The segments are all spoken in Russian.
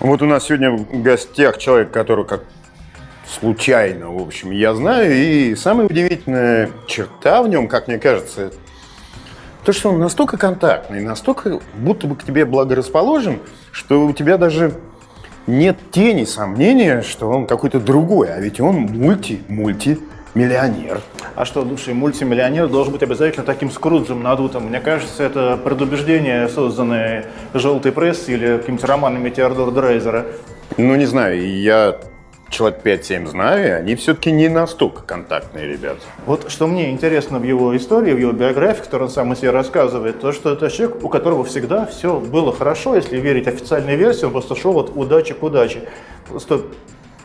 Вот у нас сегодня в гостях человек, который как случайно, в общем, я знаю. И самая удивительная черта в нем, как мне кажется, то, что он настолько контактный, настолько будто бы к тебе благорасположен, что у тебя даже нет тени сомнения, что он какой-то другой, а ведь он мульти-мульти миллионер. А что, лучший мультимиллионер должен быть обязательно таким скруджем надутым? Мне кажется, это предубеждение, созданное желтой прессой или какими-то романами Теодора Дрейзера. Ну, не знаю, я человек 5-7 знаю, и они все-таки не настолько контактные ребята. Вот что мне интересно в его истории, в его биографии, которую он сам о себе рассказывает, то, что это человек, у которого всегда все было хорошо, если верить официальной версии, он просто шел от удачи к удаче. Просто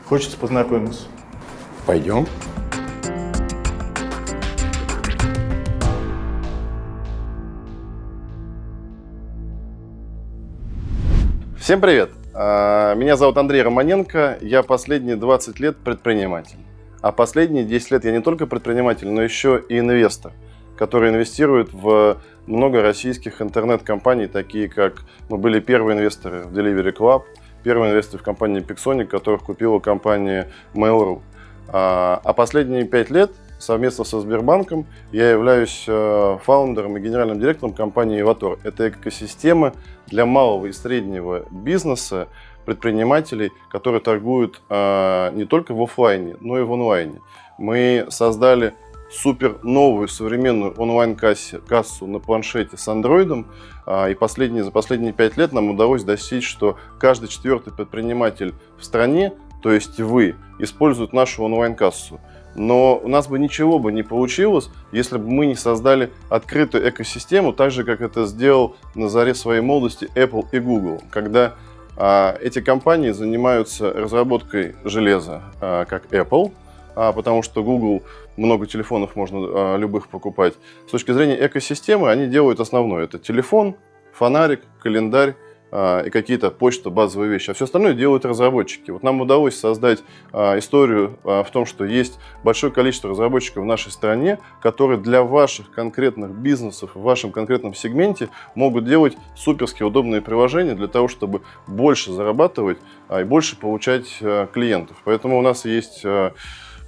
хочется познакомиться. Пойдем. Всем привет! А, меня зовут Андрей Романенко, я последние 20 лет предприниматель. А последние 10 лет я не только предприниматель, но еще и инвестор, который инвестирует в много российских интернет-компаний, такие как мы были первые инвесторы в Delivery Club, первые инвесторы в компании Pixonic, которых купила компания Mail.ru. А, а последние 5 лет совместно со Сбербанком я являюсь э, фаундером и генеральным директором компании Evator. Это экосистема для малого и среднего бизнеса, предпринимателей, которые торгуют э, не только в офлайне, но и в онлайне. Мы создали супер новую современную онлайн-кассу на планшете с андроидом. А, и последние, за последние пять лет нам удалось достичь, что каждый четвертый предприниматель в стране, то есть вы, использует нашу онлайн-кассу. Но у нас бы ничего бы не получилось, если бы мы не создали открытую экосистему, так же, как это сделал на заре своей молодости Apple и Google, когда а, эти компании занимаются разработкой железа, а, как Apple, а, потому что Google много телефонов можно а, любых покупать. С точки зрения экосистемы они делают основное. Это телефон, фонарик, календарь и какие-то почта, базовые вещи. А все остальное делают разработчики. Вот нам удалось создать а, историю а, в том, что есть большое количество разработчиков в нашей стране, которые для ваших конкретных бизнесов, в вашем конкретном сегменте могут делать суперски удобные приложения для того, чтобы больше зарабатывать и больше получать клиентов. Поэтому у нас есть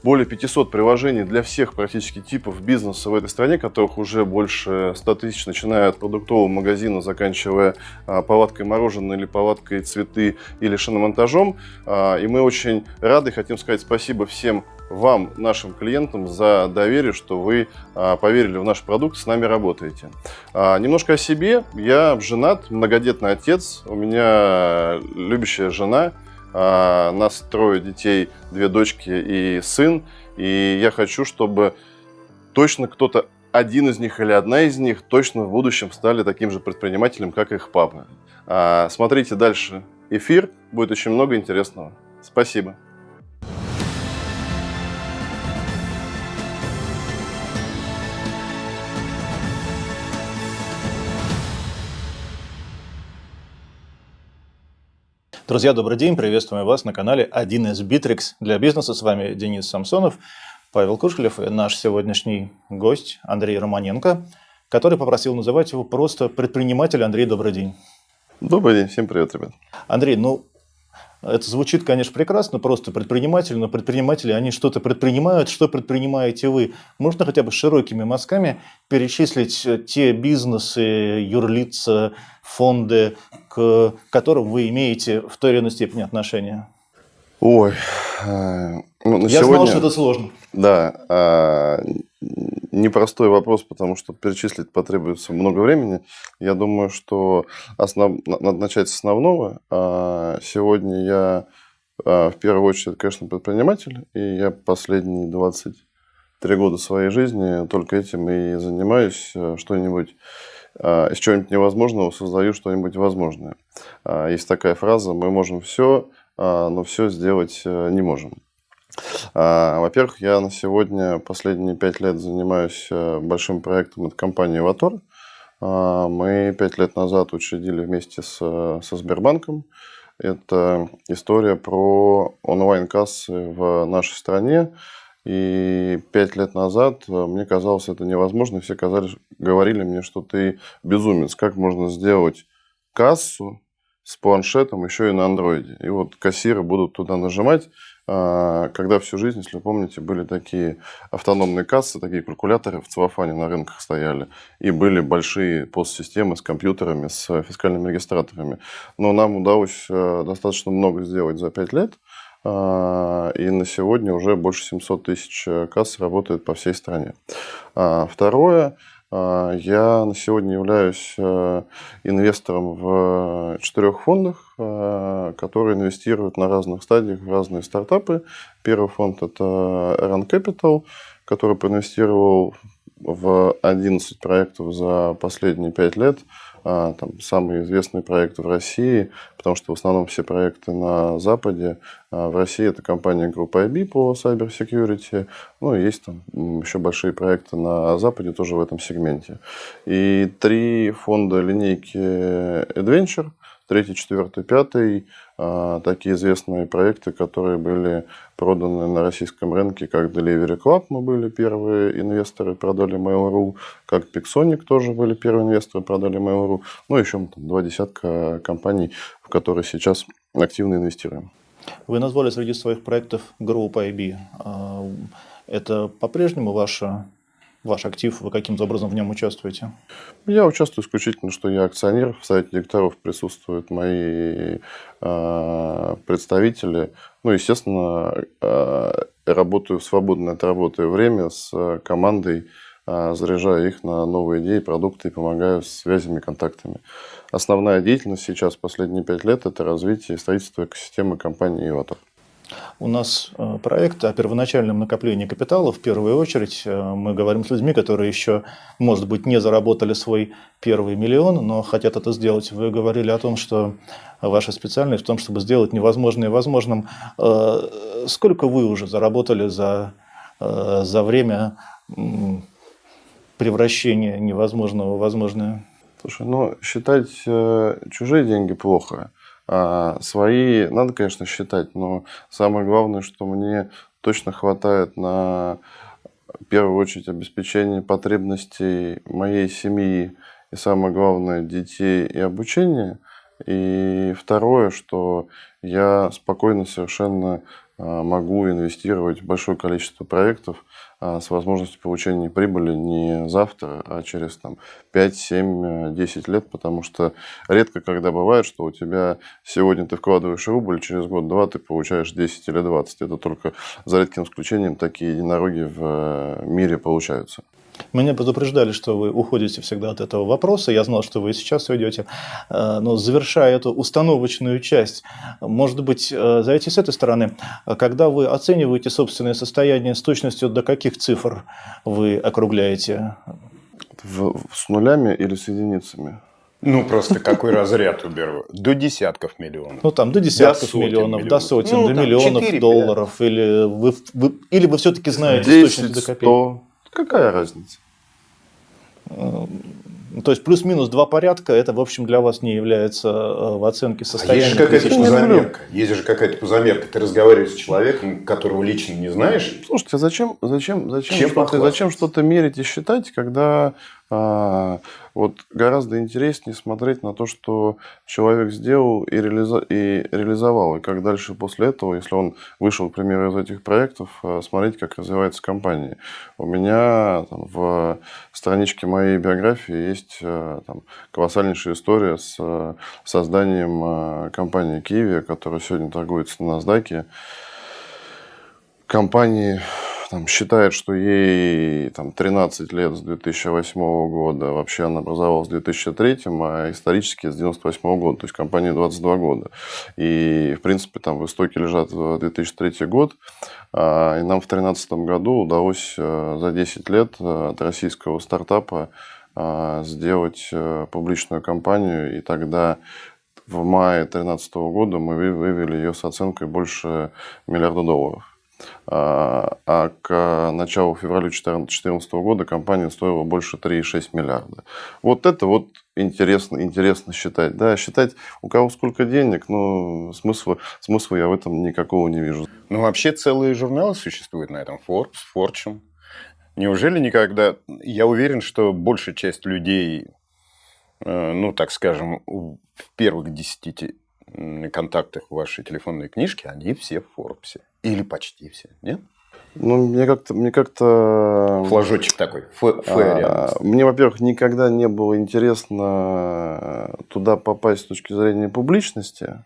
более 500 приложений для всех практически типов бизнеса в этой стране, которых уже больше 100 тысяч, начиная от продуктового магазина, заканчивая а, палаткой мороженого или палаткой цветы или шиномонтажом. А, и мы очень рады, хотим сказать спасибо всем вам, нашим клиентам, за доверие, что вы а, поверили в наш продукт, с нами работаете. Немножко о себе. Я женат, многодетный отец, у меня любящая жена, а, нас трое детей, две дочки и сын. И я хочу, чтобы точно кто-то один из них или одна из них точно в будущем стали таким же предпринимателем, как их папа. А, смотрите дальше эфир, будет очень много интересного. Спасибо. Друзья, добрый день, приветствуем вас на канале 1С Bittrex для бизнеса. С вами Денис Самсонов, Павел Кушелев и наш сегодняшний гость Андрей Романенко, который попросил называть его просто предприниматель. Андрей, добрый день. Добрый день, всем привет, ребят. Андрей, ну это звучит, конечно, прекрасно, просто предприниматель, но предприниматели, они что-то предпринимают, что предпринимаете вы? Можно хотя бы широкими мазками перечислить те бизнесы, юрлица, фонды, к которым вы имеете в той или иной степени отношения? Ой, э, ну, на Я сегодня... знал, что это сложно. Да, а, непростой вопрос, потому что перечислить потребуется много времени. Я думаю, что основ... надо начать с основного. А, сегодня я а, в первую очередь, конечно, предприниматель, и я последние 23 года своей жизни только этим и занимаюсь. Э, что-нибудь а, из чего-нибудь невозможного создаю что-нибудь возможное. Есть такая фраза «мы можем все, но все сделать э, не можем». А, во-первых, я на сегодня последние пять лет занимаюсь э, большим проектом от компании «Ватор». А, мы пять лет назад учредили вместе с, со Сбербанком. Это история про онлайн-кассы в нашей стране. И пять лет назад э, мне казалось это невозможно. Все казали, говорили мне, что ты безумец. Как можно сделать кассу с планшетом еще и на андроиде. И вот кассиры будут туда нажимать, когда всю жизнь, если вы помните, были такие автономные кассы, такие калькуляторы в целлофане на рынках стояли, и были большие постсистемы с компьютерами, с фискальными регистраторами. Но нам удалось э, достаточно много сделать за 5 лет, а, и на сегодня уже больше 700 тысяч э, касс работает по всей стране. А, второе, а, я на сегодня являюсь э, инвестором в четырех фондах, э, которые инвестируют на разных стадиях в разные стартапы. Первый фонд – это Run Capital, который проинвестировал в 11 проектов за последние 5 лет – а, там, самые известные проекты в России, потому что в основном все проекты на Западе. А в России это компания группа IB по Cyber Security. Ну, есть там еще большие проекты на Западе тоже в этом сегменте. И три фонда линейки Adventure – третий, четвертый, пятый, а, такие известные проекты, которые были проданы на российском рынке, как Delivery Club, мы были первые инвесторы, продали Mail.ru, как Pixonic тоже были первые инвесторы, продали Mail.ru, ну, еще там, два десятка компаний, в которые сейчас активно инвестируем. Вы назвали среди своих проектов Group IB. А, это по-прежнему ваша ваш актив, вы каким-то образом в нем участвуете? Я участвую исключительно, что я акционер. В совете директоров присутствуют мои э, представители. Ну, естественно, э, работаю в свободное от работы время с командой, э, заряжаю их на новые идеи, продукты и помогаю с связями, контактами. Основная деятельность сейчас, последние пять лет, это развитие и строительство экосистемы компании «Иватор». У нас э, проект о первоначальном накоплении капитала. В первую очередь э, мы говорим с людьми, которые еще, может быть, не заработали свой первый миллион, но хотят это сделать. Вы говорили о том, что ваша специальность в том, чтобы сделать невозможное возможным. Э, сколько вы уже заработали за, за время превращения невозможного в возможное? Слушай, ну, считать чужие деньги плохо. А свои надо, конечно, считать, но самое главное, что мне точно хватает на в первую очередь обеспечение потребностей моей семьи и самое главное детей и обучения. И второе, что я спокойно совершенно а, могу инвестировать в большое количество проектов с возможностью получения прибыли не завтра, а через там, 5, 7, 10 лет, потому что редко когда бывает, что у тебя сегодня ты вкладываешь рубль, через год-два ты получаешь 10 или 20. Это только за редким исключением такие единороги в э, мире получаются. Меня предупреждали, что вы уходите всегда от этого вопроса. Я знал, что вы сейчас уйдете. Э, но завершая эту установочную часть, может быть, э, зайти с этой стороны. Когда вы оцениваете собственное состояние с точностью до каких цифр вы округляете? В, с нулями или с единицами? Ну, просто какой разряд уберу? До десятков миллионов. Ну, там до десятков до миллионов, миллионов, до сотен, ну, до миллионов 4, долларов. Или вы, вы, или вы все-таки знаете 10, с точностью до копеек? 100, Какая разница? Э, то есть плюс-минус два порядка, это, в общем, для вас не является э, в оценке состояния. А есть же какая-то позамерка. Есть же какая-то позамерка. Ты разговариваешь с человеком, которого лично не знаешь. Слушайте, а зачем, зачем, зачем, что-то, зачем что-то мерить и считать, когда вот гораздо интереснее смотреть на то, что человек сделал и, реализо... и реализовал. И как дальше после этого, если он вышел, к примеру, из этих проектов, а, смотреть, как развивается компания. У меня там, в страничке моей биографии есть а, там, колоссальнейшая история с созданием компании Kiwi, которая сегодня торгуется на NASDAQ. Компании там, считает, что ей там, 13 лет с 2008 года, вообще она образовалась в 2003, а исторически с 98 года, то есть компания 22 года. И, в принципе, там в истоке лежат 2003 год, а, и нам в 2013 году удалось э, за 10 лет э, от российского стартапа э, сделать публичную компанию, и тогда в мае 2013 года мы вывели ее с оценкой больше миллиарда долларов. А, а к началу февраля 2014 года компания стоила больше 3,6 миллиарда. Вот это вот интересно, интересно считать. Да, считать у кого сколько денег, но смысла, смысла я в этом никакого не вижу. Ну, вообще целые журналы существуют на этом. Forbes, Fortune. Неужели никогда... Я уверен, что большая часть людей э, ну, так скажем, в первых десяти контактах вашей телефонной книжке, они все в Форбсе. Или почти все, нет? Ну, мне как-то... Мне как-то... Флажочек такой, а, Мне, во-первых, никогда не было интересно туда попасть с точки зрения публичности.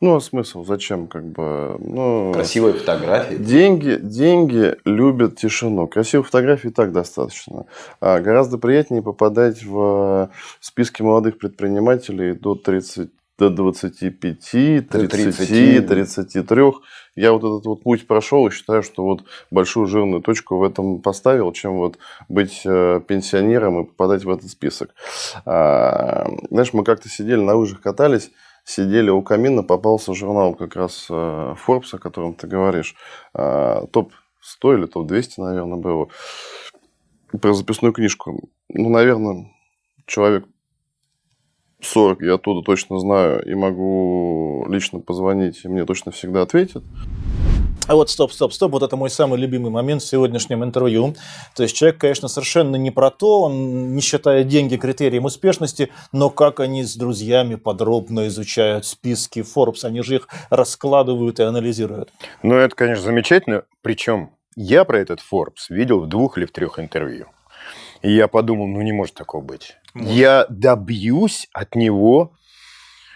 Ну, а смысл? Зачем? Как бы, ну, Красивые фотографии. Деньги, деньги любят тишину. Красивых фотографий и так достаточно. А гораздо приятнее попадать в списки молодых предпринимателей до 30 до 25, 30, 30, 33. Я вот этот вот путь прошел и считаю, что вот большую жирную точку в этом поставил, чем вот быть э, пенсионером и попадать в этот список. А, знаешь, мы как-то сидели на лыжах, катались, сидели у камина, попался журнал как раз э, Forbes, о котором ты говоришь. А, Топ-100 или топ-200, наверное, было. Про записную книжку. Ну, наверное, человек 40 я оттуда точно знаю и могу лично позвонить, и мне точно всегда ответят. А вот стоп, стоп, стоп, вот это мой самый любимый момент в сегодняшнем интервью. То есть человек, конечно, совершенно не про то, он не считает деньги критерием успешности, но как они с друзьями подробно изучают списки Forbes, они же их раскладывают и анализируют. Ну, это, конечно, замечательно. Причем я про этот Forbes видел в двух или в трех интервью. И я подумал, ну не может такого быть. Может. Я добьюсь от него,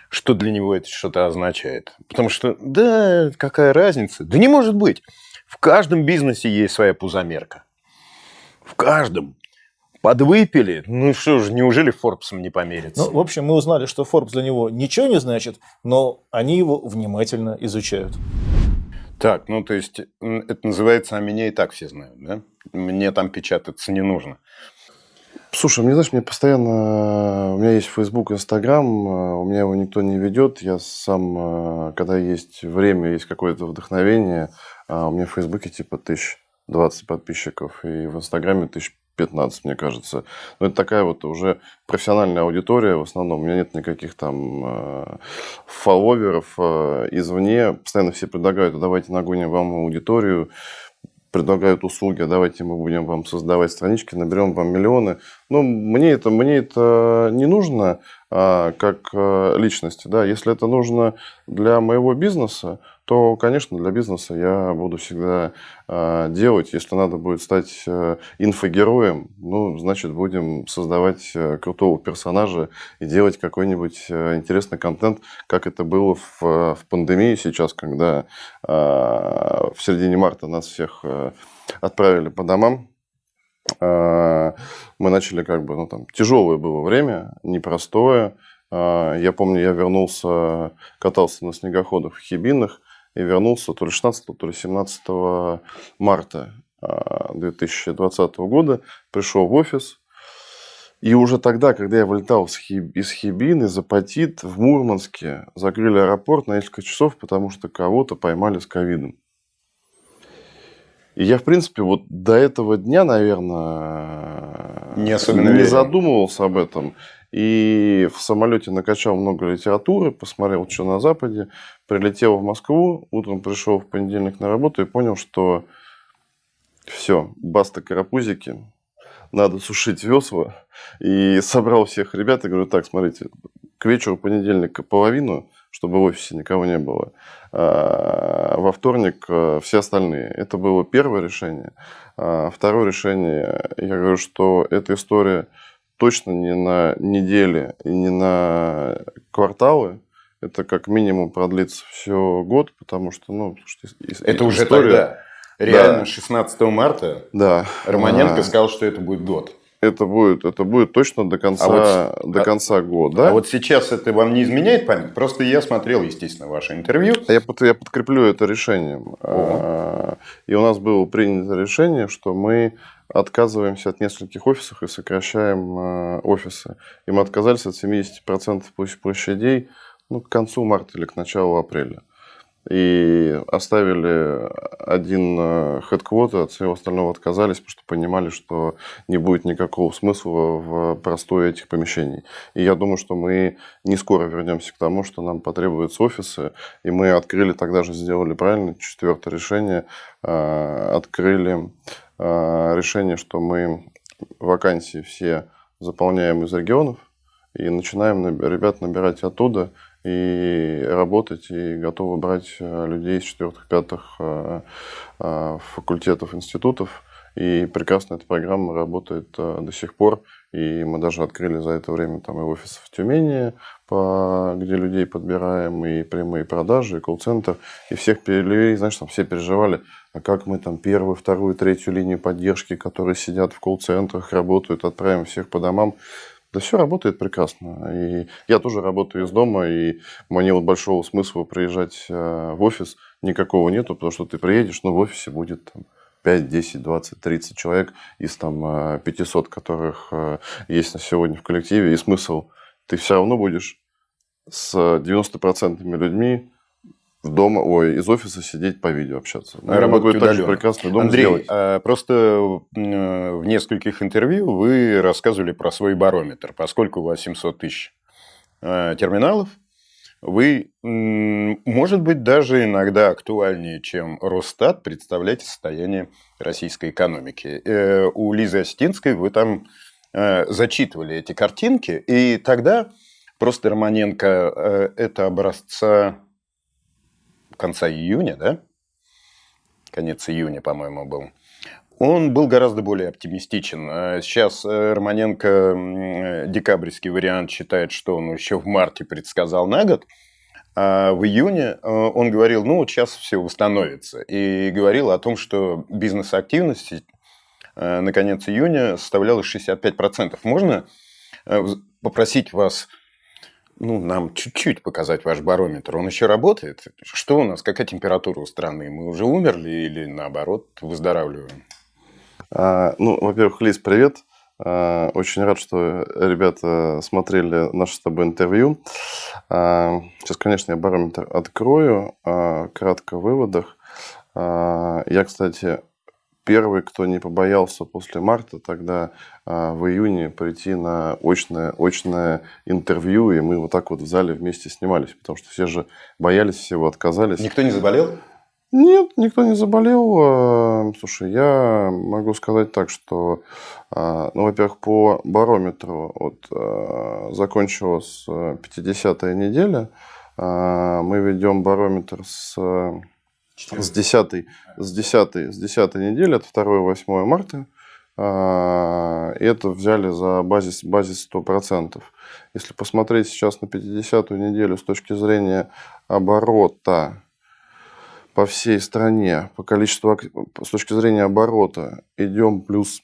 что для него это что-то означает. Потому что, да, какая разница? Да не может быть. В каждом бизнесе есть своя пузомерка. В каждом. Подвыпили? Ну что же, неужели Форбсом не померится? Ну, в общем, мы узнали, что Forbes для него ничего не значит, но они его внимательно изучают. Так, ну то есть это называется «А меня и так все знают», да? Мне там печататься не нужно. Слушай, мне, знаешь, мне постоянно... У меня есть Facebook, Instagram, у меня его никто не ведет. Я сам, когда есть время, есть какое-то вдохновение, а у меня в Фейсбуке типа тысяч 20 подписчиков, и в Инстаграме тысяч 15, мне кажется. Но это такая вот уже профессиональная аудитория в основном. У меня нет никаких там э, фолловеров э, извне. Постоянно все предлагают, давайте нагоним вам аудиторию предлагают услуги, давайте мы будем вам создавать странички, наберем вам миллионы. Но мне это, мне это не нужно как а, личности. Да? Если это нужно для моего бизнеса, то, конечно, для бизнеса я буду всегда э, делать. Если надо будет стать инфогероем, ну, значит, будем создавать э, крутого персонажа и делать какой-нибудь э, интересный контент, как это было в, в пандемии сейчас, когда в середине марта нас всех э, отправили по домам. Э, мы начали как бы, ну, там, тяжелое было время, непростое. Э, я помню, я вернулся, катался на снегоходах в Хибинах, и вернулся то ли 16, то ли 17 марта 2020 а, года, пришел в офис, и уже тогда, когда я вылетал из Хибин, из Апатит в Мурманске, закрыли аэропорт на несколько часов, потому что кого-то поймали с ковидом. И я, в принципе, вот до этого дня, наверное, не, особенно не задумывался об этом. И в самолете накачал много литературы, посмотрел, что на Западе, прилетел в Москву, утром пришел в понедельник на работу и понял, что все, баста карапузики, надо сушить весла. И собрал всех ребят и говорю, так, смотрите, к вечеру понедельника половину, чтобы в офисе никого не было. А во вторник э, все остальные. Это было первое решение. А второе решение, я говорю, что эта история точно не на недели и не на кварталы. Это как минимум продлится все год, потому что, ну, это уже тогда. Реально, да. 16 марта да. Романенко а... сказал, что это будет год. Это будет, это будет точно до конца, а вот, до конца года. А вот сейчас это вам не изменяет память? Просто я смотрел, естественно, ваше интервью. Я, я подкреплю это решением. О. И у нас было принято решение, что мы отказываемся от нескольких офисов и сокращаем э, офисы. И мы отказались от 70% площадей ну, к концу марта или к началу апреля. И оставили один хедквотер, от всего остального отказались, потому что понимали, что не будет никакого смысла в простое этих помещений. И я думаю, что мы не скоро вернемся к тому, что нам потребуются офисы. И мы открыли, тогда же сделали правильно, четвертое решение, э, открыли э, решение, что мы вакансии все заполняем из регионов, и начинаем ребят набирать оттуда и работать, и готовы брать э, людей из четвертых-пятых э, э, факультетов, институтов. И прекрасно эта программа работает до сих пор. И мы даже открыли за это время там и офис в Тюмени, по, где людей подбираем, и прямые продажи, и колл-центр. И всех перевели, знаешь, там все переживали, а как мы там первую, вторую, третью линию поддержки, которые сидят в колл-центрах, работают, отправим всех по домам. Да все работает прекрасно. И я тоже работаю из дома, и мне вот большого смысла приезжать э, в офис никакого нету, потому что ты приедешь, но в офисе будет там, 5, 10, 20, 30 человек из там 500, э, которых э, есть на сегодня в коллективе. И смысл, ты все равно будешь с 90% людьми дома, ой, из офиса сидеть по видео общаться. Ну, я могу так же прекрасный дом Андрей, сделать. А, просто в нескольких интервью вы рассказывали про свой барометр. Поскольку у вас 700 тысяч а, терминалов, вы, может быть, даже иногда актуальнее, чем Росстат, представляете состояние российской экономики. Э, у Лизы Остинской вы там э, зачитывали эти картинки, и тогда просто Романенко э, это образца конца июня, да? Конец июня, по-моему, был. Он был гораздо более оптимистичен. А сейчас э, Романенко декабрьский вариант считает, что он еще в марте предсказал на год, а в июне э, он говорил, ну вот сейчас все восстановится. И говорил о том, что бизнес-активность э, на конец июня составляла 65%. Можно попросить вас ну, нам чуть-чуть показать ваш барометр. Он еще работает? Что у нас? Какая температура у страны? Мы уже умерли или наоборот выздоравливаем? А, ну, во-первых, Лиз, привет. А, очень рад, что ребята смотрели наше с тобой интервью. А, сейчас, конечно, я барометр открою. А, кратко в выводах. А, я, кстати, первый, кто не побоялся после марта тогда а, в июне прийти на очное, очное интервью, и мы вот так вот в зале вместе снимались, потому что все же боялись всего, отказались. Никто не заболел? Нет, никто не заболел. А, слушай, я могу сказать так, что, а, ну, во-первых, по барометру вот, закончилась 50-я неделя. Мы ведем барометр с с 10, с 10, с 10 недели, это 2-8 марта. А, это взяли за базис, базис 100%. Если посмотреть сейчас на 50-ю неделю с точки зрения оборота по всей стране, по количеству, с точки зрения оборота, идем плюс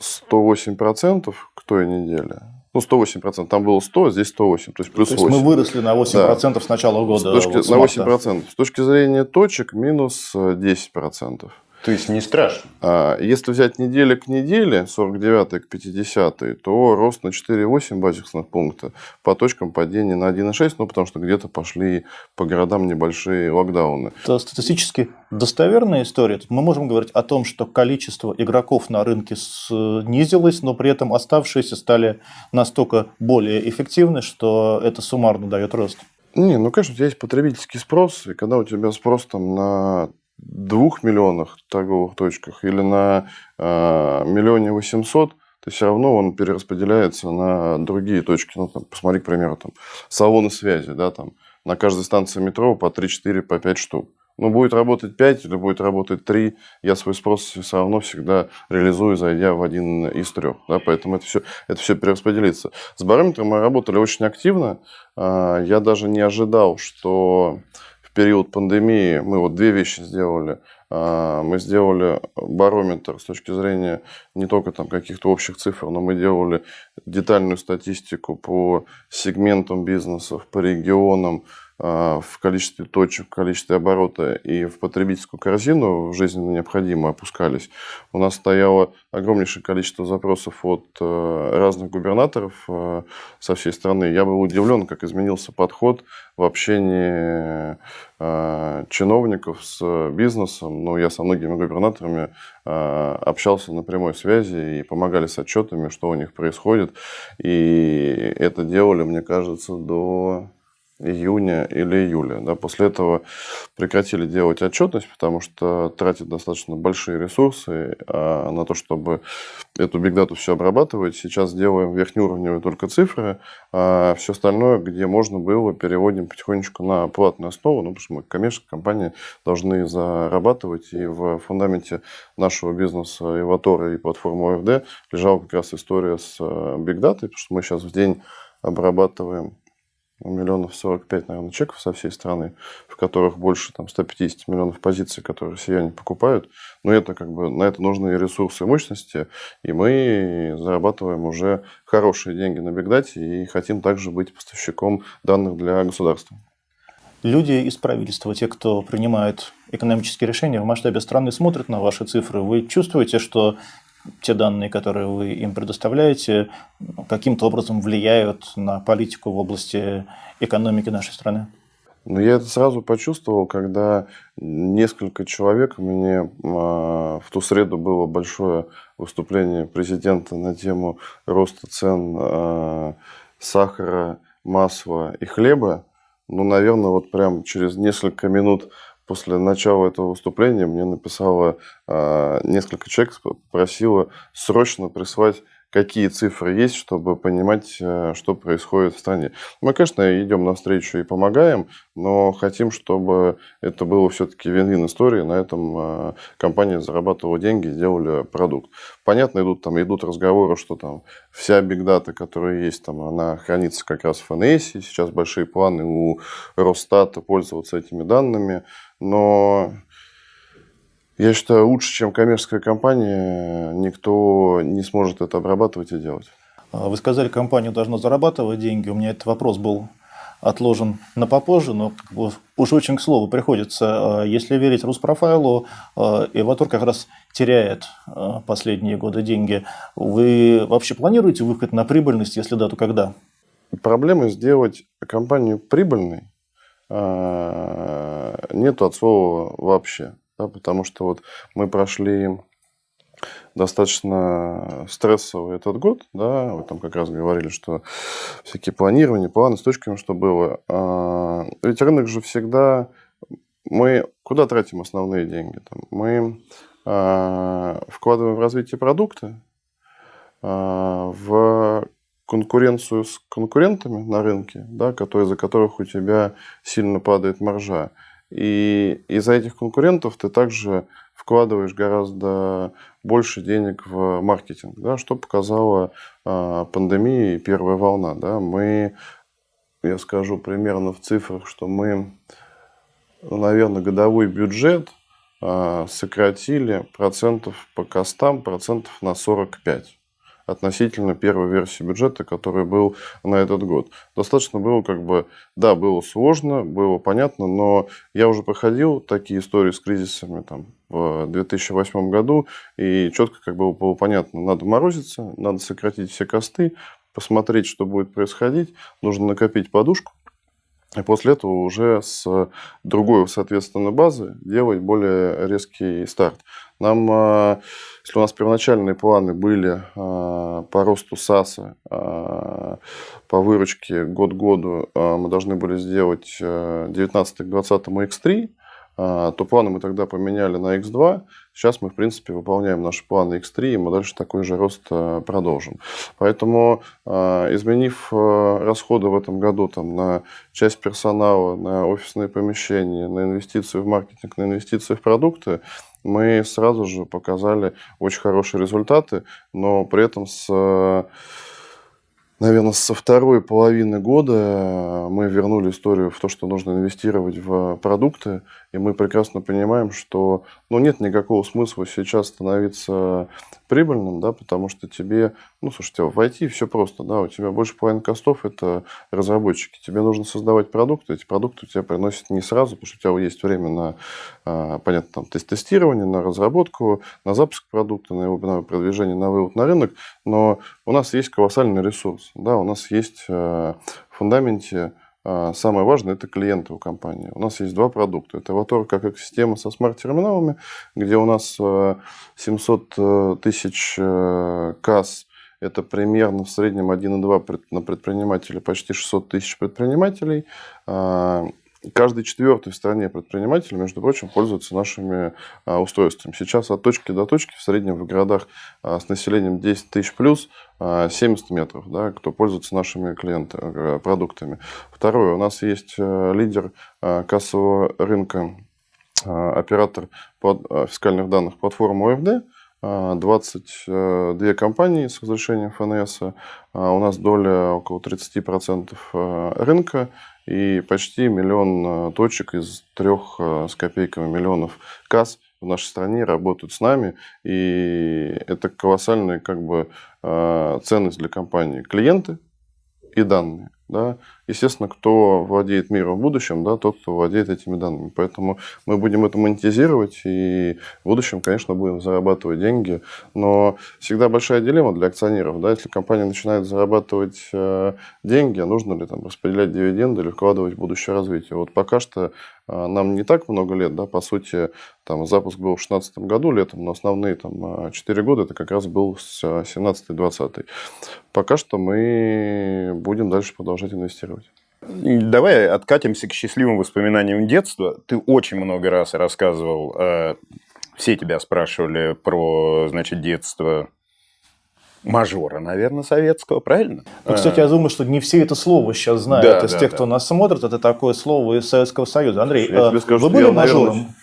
108% к той неделе. Ну, 108%. Там было 100, а здесь 108. То есть плюс то есть 8. мы выросли на 8% да. с начала года. С точки, вот, на 8%. С точки зрения точек минус 10%. То есть не страшно. А если взять неделя к неделе, 49 к 50, то рост на 4,8 базисных пункта, по точкам падения на 1,6, ну потому что где-то пошли по городам небольшие локдауны. Это статистически достоверная история. Мы можем говорить о том, что количество игроков на рынке снизилось, но при этом оставшиеся стали настолько более эффективны, что это суммарно дает рост. Не, ну, конечно, у тебя есть потребительский спрос, и когда у тебя спрос там на двух миллионах торговых точках или на э, миллионе восемьсот, то все равно он перераспределяется на другие точки. Ну, там, посмотри, к примеру, там, салоны связи, да, там, на каждой станции метро по 3-4, по 5 штук. Ну, будет работать 5 или будет работать 3, я свой спрос все равно всегда реализую, зайдя в один из трех. Да, поэтому это все, это все перераспределится. С барометром мы работали очень активно. А, я даже не ожидал, что период пандемии мы вот две вещи сделали. А, мы сделали барометр с точки зрения не только там каких-то общих цифр, но мы делали детальную статистику по сегментам бизнесов, по регионам, в количестве точек, в количестве оборота и в потребительскую корзину жизненно необходимое опускались, у нас стояло огромнейшее количество запросов от э, разных губернаторов э, со всей страны. Я был удивлен, как изменился подход в общении э, чиновников с бизнесом. Ну, я со многими губернаторами общался на прямой связи и помогали с отчетами, что у них происходит. И это делали, мне кажется, до июня или июля. Да. После этого прекратили делать отчетность, потому что тратят достаточно большие ресурсы а, на то, чтобы эту бигдату все обрабатывать. Сейчас делаем верхнеуровневые только цифры, а все остальное, где можно было, переводим потихонечку на платную основу, ну, потому что мы коммерческие компании должны зарабатывать, и в фундаменте нашего бизнеса Иватора и платформы ОФД лежала как раз история с бигдатой, потому что мы сейчас в день обрабатываем миллионов 45, наверное, чеков со всей страны, в которых больше там, 150 миллионов позиций, которые россияне покупают. Но это как бы, на это нужны ресурсы и мощности, и мы зарабатываем уже хорошие деньги на бигдате и хотим также быть поставщиком данных для государства. Люди из правительства, те, кто принимает экономические решения в масштабе страны, смотрят на ваши цифры. Вы чувствуете, что те данные, которые вы им предоставляете, каким-то образом влияют на политику в области экономики нашей страны? Ну, я это сразу почувствовал, когда несколько человек, мне а, в ту среду было большое выступление президента на тему роста цен а, сахара, масла и хлеба. Ну, наверное, вот прям через несколько минут после начала этого выступления мне написало э, несколько человек, просило срочно прислать какие цифры есть, чтобы понимать, э, что происходит в стране. Мы, конечно, идем навстречу и помогаем, но хотим, чтобы это было все-таки вин-вин история. На этом э, компания зарабатывала деньги, делали продукт. Понятно, идут, там, идут разговоры, что там вся бигдата, которая есть, там, она хранится как раз в ФНС. Сейчас большие планы у Росстата пользоваться этими данными. Но я считаю, лучше, чем коммерческая компания, никто не сможет это обрабатывать и делать. А вы сказали, компания должна зарабатывать деньги. У меня этот вопрос был отложен на попозже, но как бы уж очень к слову приходится. А если верить Руспрофайлу, а, Эватор как раз теряет последние годы деньги. Вы вообще планируете выход на прибыльность? Если да, то когда? Проблема сделать компанию прибыльной нет от слова вообще да, потому что вот мы прошли достаточно стрессовый этот год, да, вы там как раз говорили, что всякие планирования, планы с точками, что было. А, ведь рынок же всегда, мы куда тратим основные деньги? Там, мы а, вкладываем в развитие продукта, а, в конкуренцию с конкурентами на рынке, да, которые, за которых у тебя сильно падает маржа. И из-за этих конкурентов ты также вкладываешь гораздо больше денег в маркетинг, да, что показала э, пандемия и первая волна. Да. Мы, я скажу примерно в цифрах, что мы, наверное, годовой бюджет э, сократили процентов по костам процентов на 45 относительно первой версии бюджета, который был на этот год. Достаточно было как бы, да, было сложно, было понятно, но я уже проходил такие истории с кризисами там, в 2008 году, и четко как бы было понятно, надо морозиться, надо сократить все косты, посмотреть, что будет происходить, нужно накопить подушку, и после этого уже с другой, соответственно, базы делать более резкий старт. Нам, а, если у нас первоначальные планы были а, по росту САСа, а, по выручке год году, мы должны были сделать 19 к 20 X3, то планы мы тогда поменяли на X2. Сейчас мы, в принципе, выполняем наши планы X3, и мы дальше такой же рост продолжим. Поэтому, изменив расходы в этом году там, на часть персонала, на офисные помещения, на инвестиции в маркетинг, на инвестиции в продукты, мы сразу же показали очень хорошие результаты, но при этом с наверное, со второй половины года мы вернули историю в то, что нужно инвестировать в продукты, и мы прекрасно понимаем, что ну, нет никакого смысла сейчас становиться прибыльным, да, потому что тебе, ну, слушайте, в IT все просто, да, у тебя больше половины костов – это разработчики. Тебе нужно создавать продукты, эти продукты у тебя приносят не сразу, потому что у тебя есть время на, а, понятно, там, тестирование, на разработку, на запуск продукта, на его на продвижение, на вывод на рынок, но у нас есть колоссальный ресурс, да, у нас есть э, в фундаменте Самое важное – это клиенты у компании. У нас есть два продукта. Это Avatar как экосистема со смарт-терминалами, где у нас 700 э, э, тысяч э, касс Это примерно в среднем 1,2 на предпринимателя, почти 600 тысяч предпринимателей. А, каждый четвертый в стране предприниматель, между прочим, пользуется нашими а, устройствами. Сейчас от точки до точки, в среднем в городах а, с населением 10 тысяч плюс, 70 метров, да, кто пользуется нашими клиентами, продуктами. Второе, у нас есть лидер кассового рынка, оператор фискальных данных платформы ОФД, 22 компании с разрешением ФНС. У нас доля около 30% рынка и почти миллион э, точек из трех э, с копейками миллионов касс в нашей стране работают с нами, и это колоссальная как бы э, ценность для компании. Клиенты и данные. Да? Естественно, кто владеет миром в будущем, да, тот, кто владеет этими данными. Поэтому мы будем это монетизировать и в будущем, конечно, будем зарабатывать деньги. Но всегда большая дилемма для акционеров. Да? Если компания начинает зарабатывать э, деньги, нужно ли там распределять дивиденды или вкладывать в будущее развитие. Вот пока что э, нам не так много лет, да, по сути, там запуск был в 2016 году летом, но основные там 4 э, года это как раз был с 17-20. Пока что мы будем дальше продолжать инвестировать. Давай откатимся к счастливым воспоминаниям детства. Ты очень много раз рассказывал, э, все тебя спрашивали про, значит, детство мажора, наверное, советского, правильно? Ну, кстати, я думаю, что не все это слово сейчас знают. Да, из да, тех, да. кто нас смотрит, это такое слово из Советского Союза. Андрей, я тебе скажу, вы были я, мажором? Наверное,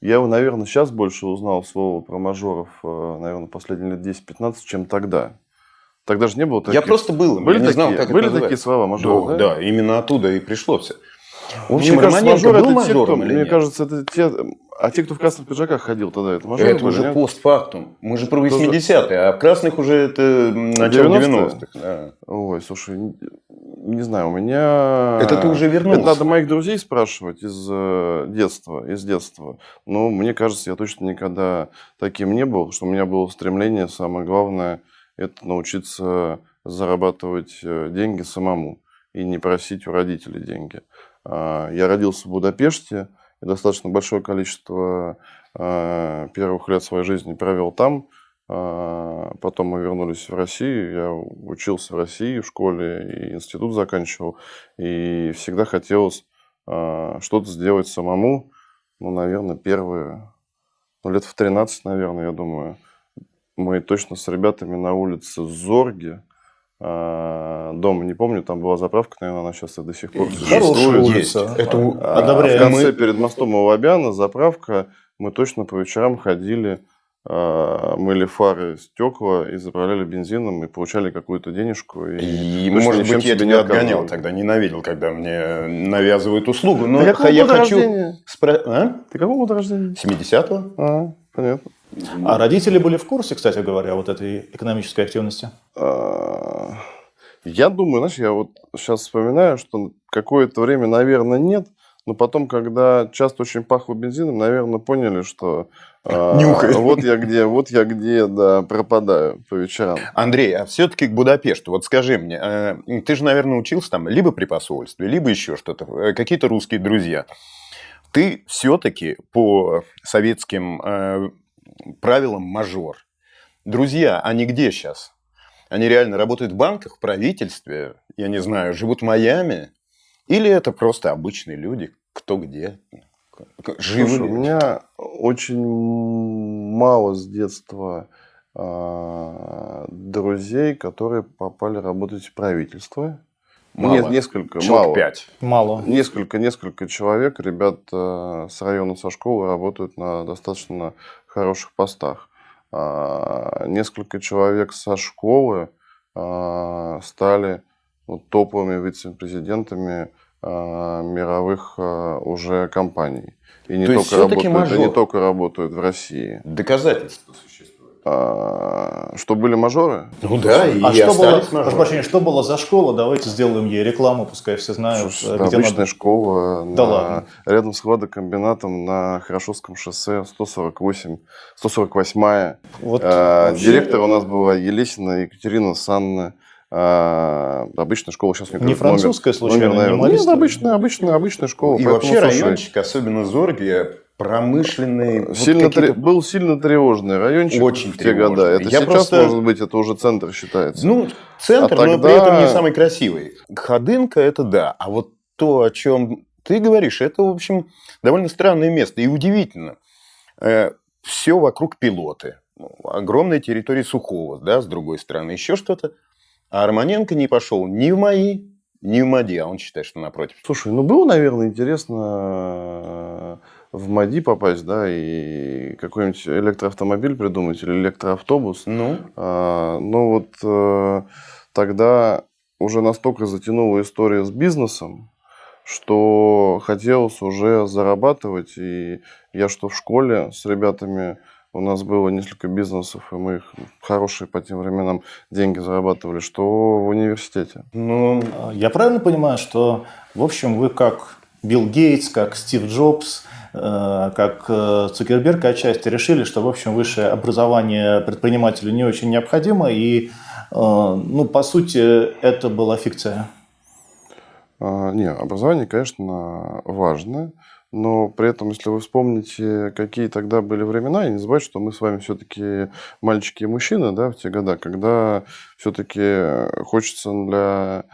я, наверное, сейчас больше узнал слово про мажоров, э, наверное, последние лет 10-15, чем тогда. Тогда же не было таких. Я просто был. Были, такие, знал, как были такие слова мажоры, да, да? да, именно оттуда и пришло все. В общем, мне кажется, мажор был это те, кто, мне нет? кажется, это те, а те, кто в красных пиджаках ходил тогда, это мажоры Это были, уже нет? постфактум. Мы же про 80-е, а в красных уже это начало 90-х. Да. Ой, слушай, не знаю, у меня... Это ты уже вернулся. Это надо моих друзей спрашивать из э, детства, из детства. Но мне кажется, я точно никогда таким не был, что у меня было стремление, самое главное – это научиться зарабатывать э, деньги самому и не просить у родителей деньги. А, я родился в Будапеште и достаточно большое количество а, первых лет своей жизни провел там. А, потом мы вернулись в Россию. Я учился в России в школе и институт заканчивал. И всегда хотелось что-то сделать самому. Ну, наверное, первые, ну, лет в 13, наверное, я думаю мы точно с ребятами на улице Зорги, а, дома, не помню, там была заправка, наверное, она сейчас до сих пор существует. Есть. Это а, в конце, перед мостом Лобяна, заправка, мы точно по вечерам ходили, а, мыли фары, стекла и заправляли бензином и получали какую-то денежку. И, и может быть, я тебя отгонял тогда, ненавидел, когда мне навязывают услугу. Но Ты я хочу... Спро... А? Ты какого года рождения? 70-го. А, понятно. А родители были в курсе, кстати говоря, вот этой экономической активности? А, я думаю, знаешь, я вот сейчас вспоминаю, что какое-то время, наверное, нет, но потом, когда часто очень пахло бензином, наверное, поняли, что а, вот я где, вот я где, да, пропадаю по вечерам. Андрей, а все-таки к Будапешту, вот скажи мне, э, ты же, наверное, учился там либо при посольстве, либо еще что-то, э, какие-то русские друзья. Ты все-таки по советским э, правилам мажор. Друзья, они где сейчас? Они реально работают в банках, в правительстве, я не знаю, живут в Майами? Или это просто обычные люди, кто где? Живы Слушай, у меня очень мало с детства э, друзей, которые попали работать в правительство. Мало. Нет, несколько, Человек мало. пять. Мало. Несколько, несколько человек, ребят э, с района, со школы работают на достаточно хороших постах. А, несколько человек со школы а, стали ну, топовыми вице-президентами а, мировых уже компаний. И не, только работают, и не только работают в России. Доказательства существуют. А, что были мажоры? Ну да, и а что было, прошу прощения, что было за школа? Давайте сделаем ей рекламу, пускай все знают. Слушай, где обычная надо... школа да на, ладно. рядом с хладокомбинатом на Хорошевском шоссе 148, 148 вот а, вообще... Директор у нас была Елесина Екатерина Санна. А, обычная школа сейчас не Не французская, номер, случайно, номер, наверное. Нет, обычная, обычная, обычная школа. И вообще слушай, райончик, особенно Зорги, промышленные... вот Сильно какие-то- тре- Был сильно тревожный райончик Очень в те тревожный. года. Это Я сейчас, просто- может быть, это уже центр считается. Ну, центр, А но тогда- при этом не самый красивый. Ходынка – это да. А вот то, о чем ты говоришь, это, в общем, довольно странное место. И удивительно. все вокруг пилоты. Ну, Огромная территория Сухого, да, с другой стороны. Еще что-то. А Арманенко не пошел ни в мои, ни в МАДИ. А он считает, что напротив. Слушай, ну было, наверное, интересно э, в МАДИ попасть, да, и какой-нибудь электроавтомобиль придумать или электроавтобус. Ну, А, Но вот э, тогда уже настолько затянула история с бизнесом, что хотелось уже зарабатывать. И я что в школе с ребятами, у нас было несколько бизнесов, и мы их хорошие по тем временам деньги зарабатывали, что в университете. ну, Я правильно понимаю, что, в общем, вы как Билл Гейтс, как Стив Джобс, э, как э, Цукерберг отчасти решили, что, в общем, высшее образование предпринимателю не очень необходимо, и, э, ну, по сути, это была фикция. А, Не, образование, конечно, важно, но при этом, если вы вспомните, какие тогда были времена, и не забывайте, что мы с вами все-таки мальчики и мужчины, да, в те года, когда все-таки хочется для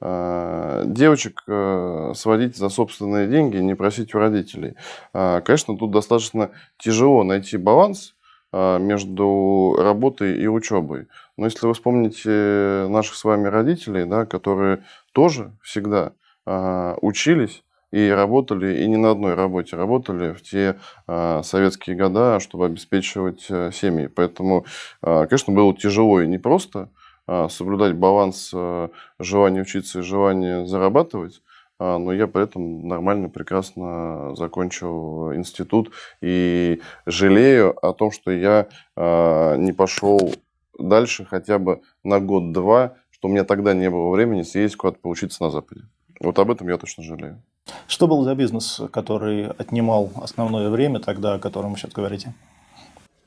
э, девочек э, сводить за собственные деньги, не просить у родителей. А, Конечно, тут достаточно тяжело найти баланс между работой и учебой. Но если вы вспомните наших с вами родителей, да, которые тоже всегда учились и работали, и не на одной работе, работали в те а, советские года, чтобы обеспечивать а, семьи. Поэтому, а, конечно, было тяжело и непросто а, соблюдать баланс а, желания учиться и желания зарабатывать. А, Но я при этом нормально, прекрасно закончил институт и жалею о том, что я а, не пошел дальше хотя бы на год-два, что у меня тогда не было времени съездить куда-то поучиться на Западе. Вот об этом я точно жалею. Что был за бизнес, который отнимал основное время тогда, о котором вы сейчас говорите?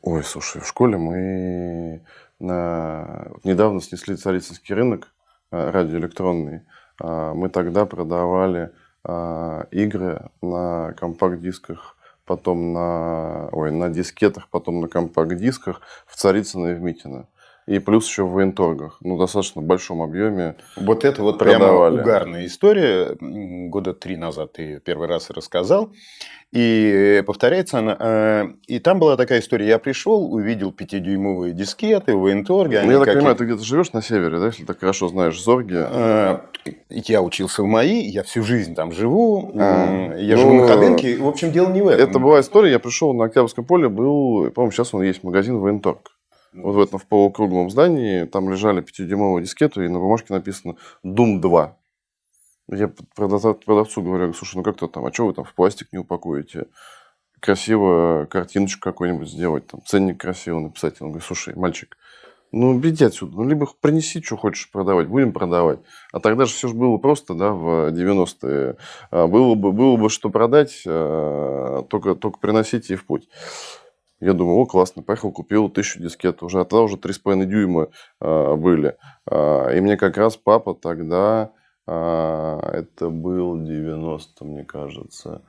Ой, слушай, в школе мы на... недавно снесли царицынский рынок а, радиоэлектронный. А, Мы тогда продавали а, игры на компакт-дисках, потом на, ой, на дискетах, потом на компакт-дисках в Царицыно и в Митино. И плюс еще в военторгах. Ну, достаточно большом объеме. Вот это вот прямо Продавали. угарная история. Года три назад ты её первый раз рассказал. И повторяется она. э, И там была такая история. Я пришел, увидел пятидюймовые дискеты в военторге. Ну, я так понимаю, ты где-то живешь на севере, да, если так хорошо знаешь Зорги. Э, Я учился в МАИ, я всю жизнь там живу. А, Я ну, живу на Ходынке. В общем, дело не в этом. Это была история, я пришел на Октябрьском поле, был, по-моему, сейчас он есть магазин военторг. Вот в этом в полукруглом здании, там лежали 5-дюймовые дискеты, и на бумажке написано «Дум 2». Я продавцу, продавцу говорю, слушай, ну как-то там, а что вы там в пластик не упакуете? Красиво картиночку какую-нибудь сделать, там, ценник красиво написать. Он говорит, слушай, мальчик, ну, беги отсюда, ну, либо принеси, что хочешь продавать, будем продавать. А тогда же все же было просто, да, в 90-е. А, Было бы, было бы что продать, а, только, только приносите и в путь. Я думаю, о, классно, поехал, купил тысячу дискет. Уже, а тогда уже 3,5 дюйма а, были. А, и мне как раз папа тогда, а, это был 90, мне кажется,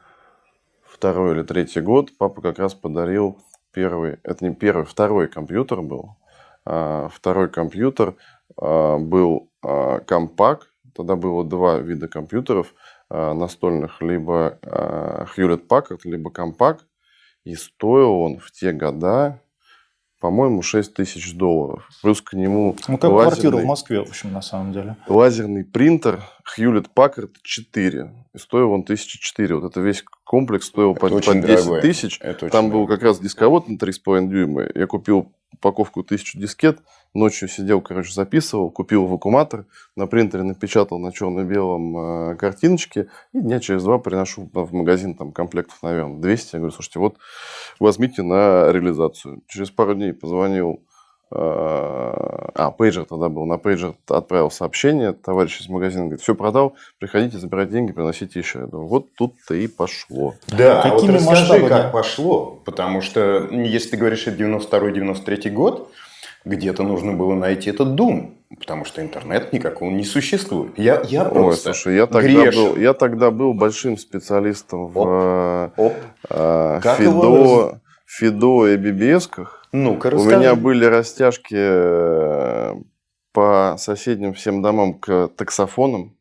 второй или третий год, папа как раз подарил первый, это не первый, второй компьютер был. А, Второй компьютер а, был а, компак. Тогда было два вида компьютеров настольных, либо Hewlett Packard, либо компак. И стоил он в те года, по-моему, 6 тысяч долларов. Плюс к нему Ну, как квартира в лазерный, Москве, в общем, на самом деле. лазерный принтер Hewlett Packard 4. И стоил он 1004. Вот это весь комплекс стоил Это по, по очень 10 дорогое. тысяч. Это очень Там был дорого. как раз дисковод на 3,5 дюйма. Я купил упаковку 1000 дискет, ночью сидел, короче, записывал, купил вакууматор, на принтере напечатал на черно-белом э, картиночке, и дня через два приношу в магазин там комплектов, наверное, 200. Я говорю, слушайте, вот возьмите на реализацию. Через пару дней позвонил э, а, пейджер тогда был. На пейджер отправил сообщение. Товарищ из магазина говорит, все продал, приходите, забирать деньги, приносите еще. Я думаю, вот тут-то и пошло. Да, а вот Какими расскажи, масштабами? как пошло. Потому что, если ты говоришь, это 92-93 год, где-то нужно было найти этот Дум. потому что интернет никакого не существует. Я, я Ой, просто слушай, я тогда, грешен. был, я тогда был большим специалистом в Оп. э, Как Фидо, Фидо и BBS-ках. Ну-ка, У меня были растяжки э, по соседним всем домам к таксофонам,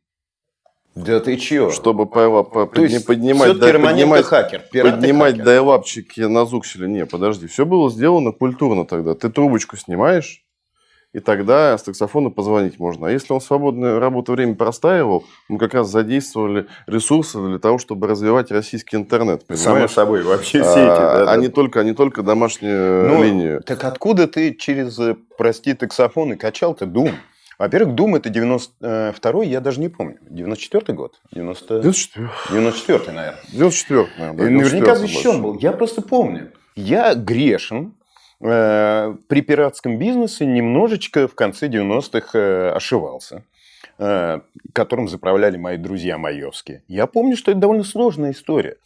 Да ты чё? чтобы по- То есть, поднимать, да, поднимать, хакер, поднимать хакер. дайлапчики на зукселе. Не, подожди, все было сделано культурно тогда. Ты трубочку снимаешь, и тогда с таксофона позвонить можно. А если он свободное работу время простаивал, мы как раз задействовали ресурсы для того, чтобы развивать российский интернет. Само Понимаешь? собой, вообще А, сети. да, а да. не только, а не только домашнюю Ну, линию. Так откуда ты через, э, прости, таксофон и качал-то Дум? Во-первых, Дум это 92-й, я даже не помню. 94-й год? 90... 94, 94-й, наверное. 94 наверное. да, И наверняка 94 защищен был. Я просто помню. Я грешен э, при пиратском бизнесе немножечко в конце 90-х э, ошивался, э, которым заправляли мои друзья майовские. Я помню, что это довольно сложная история.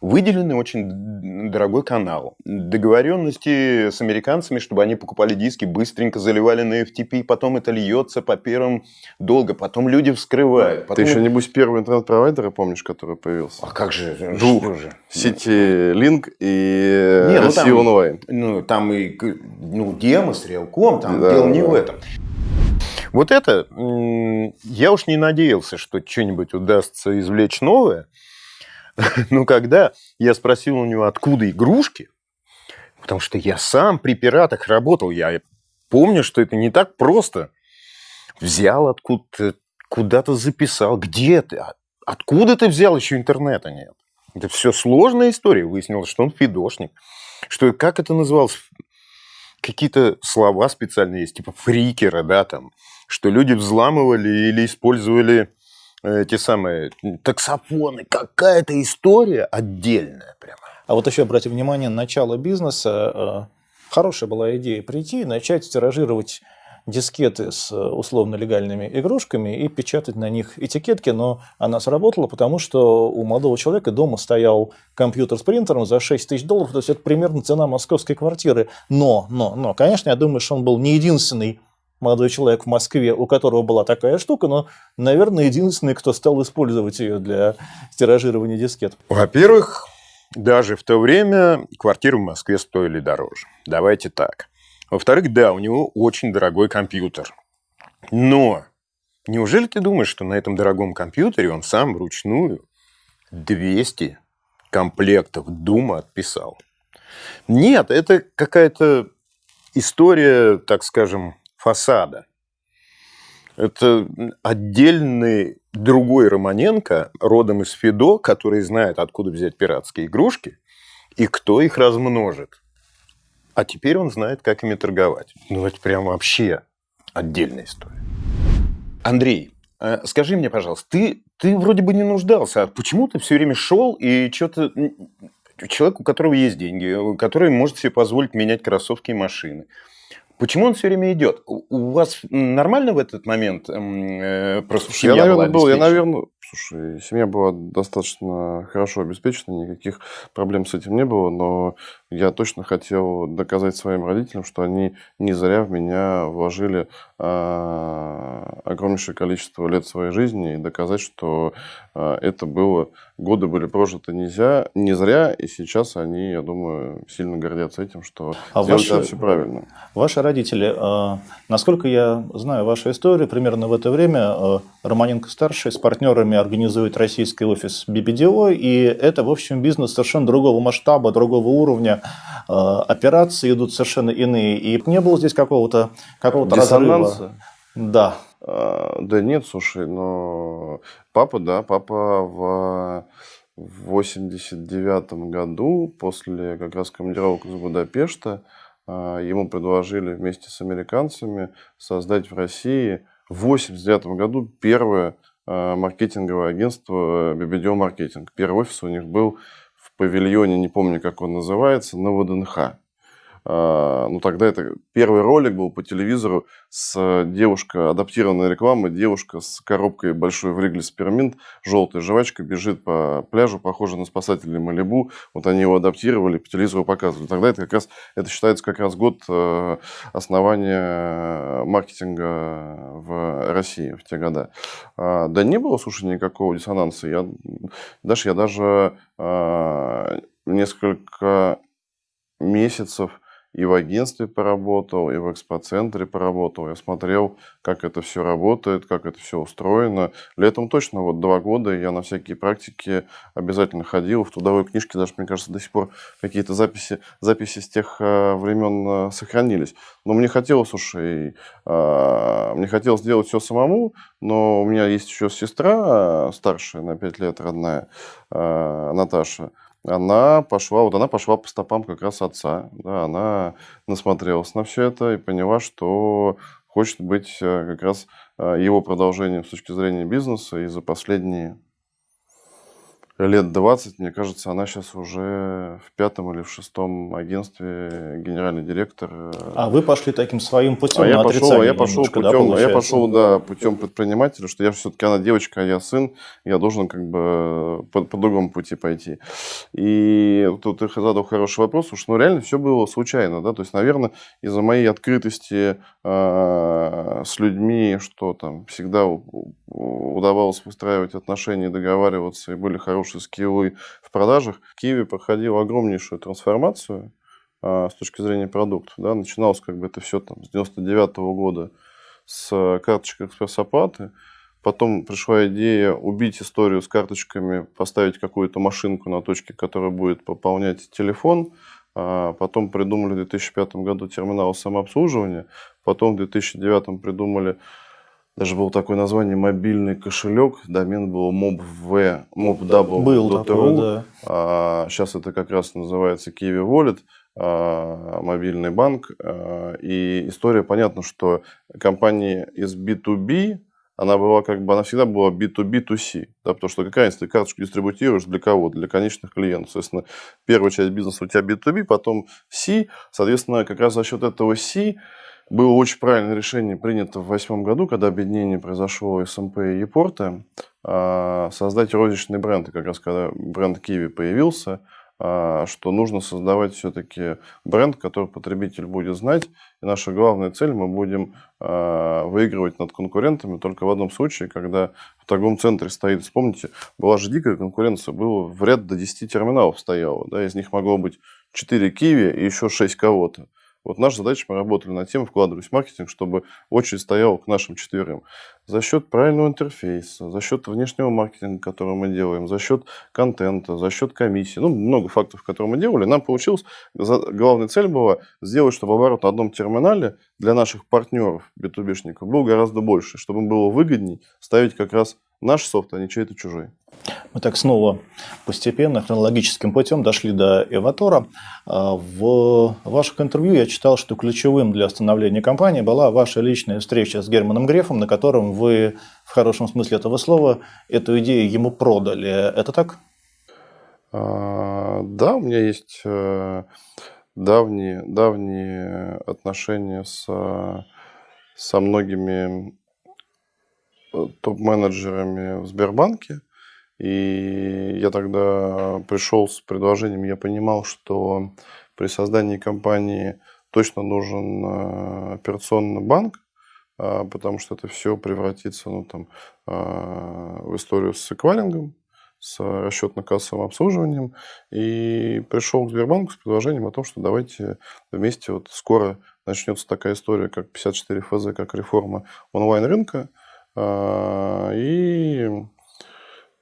Выделенный очень дорогой канал. Договоренности с американцами, чтобы они покупали диски, быстренько заливали на FTP, потом это льется по первым долго, потом люди вскрывают. Ты Потом... еще, небось, первый интернет-провайдер, помнишь, который появился? А как же? Двух. Что же? Сети Link и Не, ну там- онлайн. Ну, там и ну, Демос, Реалком, там Да, дело не да. в этом. Вот это, я уж не надеялся, что что-нибудь удастся извлечь новое. Но когда я спросил у него, откуда игрушки, потому что я сам при пиратах работал, я помню, что это не так просто. Взял откуда-то, куда-то записал, где ты, А- откуда ты взял, еще интернета нет. Это все сложная история. Выяснилось, что он фидошник. Что, как это называлось? Какие-то слова специальные есть, типа фрикеры, да, там. Что люди взламывали или использовали э, те самые таксофоны. Какая-то история отдельная прямо. А вот еще обратите внимание, начало бизнеса, э, хорошая была идея прийти и начать тиражировать дискеты с э, условно-легальными игрушками и печатать на них этикетки, но она сработала, потому что у молодого человека дома стоял компьютер с принтером за 6 тысяч долларов, то есть это примерно цена московской квартиры. Но, но, но, конечно, я думаю, что он был не единственный молодой человек в Москве, у которого была такая штука, но, наверное, единственный, кто стал использовать ее для тиражирования дискет. Во-первых, даже в то время квартиры в Москве стоили дороже. Давайте так. Во-вторых, да, у него очень дорогой компьютер. Но неужели ты думаешь, что на этом дорогом компьютере он сам вручную 200 комплектов Дума отписал? Нет, это какая-то история, так скажем, фасада. Это отдельный другой Романенко, родом из Фидо, который знает, откуда взять пиратские игрушки и кто их размножит. А теперь он знает, как ими торговать. Ну, это прям вообще отдельная история. Андрей, э, скажи мне, пожалуйста, ты, ты вроде бы не нуждался, а почему ты все время шел и что-то... Человек, у которого есть деньги, который может себе позволить менять кроссовки и машины. Почему он все время идет? У вас нормально в этот момент м, э, просто я, наверное, был, я, наверное, слушай, семья была достаточно хорошо обеспечена, никаких проблем с этим не было, но я точно хотел доказать своим родителям, что они не зря в меня вложили а, огромнейшее количество лет своей жизни и доказать, что а, это было, годы были прожиты нельзя, не зря, и сейчас они, я думаю, сильно гордятся этим, что А сделали ваши- все правильно. Ваши родители, э, насколько я знаю вашу историю, примерно в это время э, Романенко-старший с партнерами организует российский офис BBDO, и это, в общем, бизнес совершенно другого масштаба, другого уровня. Э, Операции идут совершенно иные, и не было здесь какого-то какого Диссонанса? разрыва. Да. А, Да нет, слушай, но папа, да, папа в в 89 году, после как раз командировок из Будапешта, а, ему предложили вместе с американцами создать в России в 89 году первое маркетинговое агентство BBDO Маркетинг. Первый офис у них был в павильоне, не помню, как он называется, на ВДНХ. А, ну тогда это первый ролик был по телевизору с девушка, адаптированная реклама, девушка с коробкой большой в Ригле Спирминт, желтая жвачка, бежит по пляжу, похоже на спасателей Малибу. Вот они его адаптировали, по телевизору показывали. Тогда это как раз, это считается как раз год э, основания маркетинга в России в те года. А, да не было, слушай, никакого диссонанса. Я, даже, я даже а, несколько месяцев и в агентстве поработал, и в экспоцентре поработал. Я смотрел, как это все работает, как это все устроено. Летом точно вот два года я на всякие практики обязательно ходил. В трудовой книжке даже, мне кажется, до сих пор какие-то записи, записи с тех э, времен э, сохранились. Но мне хотелось, слушай, э, мне хотелось сделать все самому, но у меня есть еще сестра старшая на 5 лет, родная, Наташа она пошла, вот она пошла по стопам как раз отца, да, она насмотрелась на все это и поняла, что хочет быть э, как раз э, его продолжением с точки зрения бизнеса, и за последние лет 20, мне кажется, она сейчас уже в пятом или в шестом агентстве генеральный директор. А вы пошли таким своим путем а я пошел, я пошел путем, да, я пошел, да, путем предпринимателя, что я все-таки она девочка, а я сын, я должен как бы по, по другому пути пойти. И тут ты задал хороший вопрос, уж ну реально все было случайно, да, то есть, наверное, из-за моей открытости э, с людьми, что там всегда удавалось выстраивать отношения, договариваться, и были хорошие скиллы в продажах. Киви проходил огромнейшую трансформацию а, с точки зрения продуктов. Да. Начиналось как бы это все там с 99 -го года с карточек экспресс-оплаты. Потом пришла идея убить историю с карточками, поставить какую-то машинку на точке, которая будет пополнять телефон. А потом придумали в 2005 году терминал самообслуживания. Потом в 2009 придумали даже было такое название мобильный кошелек, домен был mobv, mobw. Был такой, да. А, сейчас это как раз называется Kiwi Wallet, а, мобильный банк. А, и история, понятно, что компания из B2B, она была как бы, она всегда была B2B2C, да, потому что какая ты карточку дистрибутируешь для кого? Для конечных клиентов. Соответственно, первая часть бизнеса у тебя B2B, потом C, соответственно, как раз за счет этого C было очень правильное решение принято в восьмом году, когда объединение произошло СМП и Епорта, а, создать розничный бренд. И как раз когда бренд Киви появился, а, что нужно создавать все-таки бренд, который потребитель будет знать. И наша главная цель, мы будем а, выигрывать над конкурентами только в одном случае, когда в торговом центре стоит, вспомните, была же дикая конкуренция, было в ряд до 10 терминалов стояло, да, из них могло быть 4 Киви и еще 6 кого-то. Вот наша задача, мы работали над тем, вкладывались в маркетинг, чтобы очередь стояла к нашим четверым. За счет правильного интерфейса, за счет внешнего маркетинга, который мы делаем, за счет контента, за счет комиссии, ну, много фактов, которые мы делали, нам получилось, главная цель была сделать, чтобы оборот на одном терминале для наших партнеров, B2B-шников, был гораздо больше, чтобы им было выгодней ставить как раз наш софт, а не чей-то чужой. Мы так снова постепенно, хронологическим путем дошли до Эватора. А, в ваших интервью я читал, что ключевым для становления компании была ваша личная встреча с Германом Грефом, на котором вы, в хорошем смысле этого слова, эту идею ему продали. Это так? А, да, у меня есть э, давние, давние отношения с, со многими топ-менеджерами в Сбербанке. И я тогда пришел с предложением, я понимал, что при создании компании точно нужен э, операционный банк, а, потому что это все превратится ну, там, в историю с эквалингом, с расчетно-кассовым обслуживанием. И пришел к Сбербанку с предложением о том, что давайте вместе, вот скоро начнется такая история, как 54 ФЗ, как реформа онлайн-рынка. А, и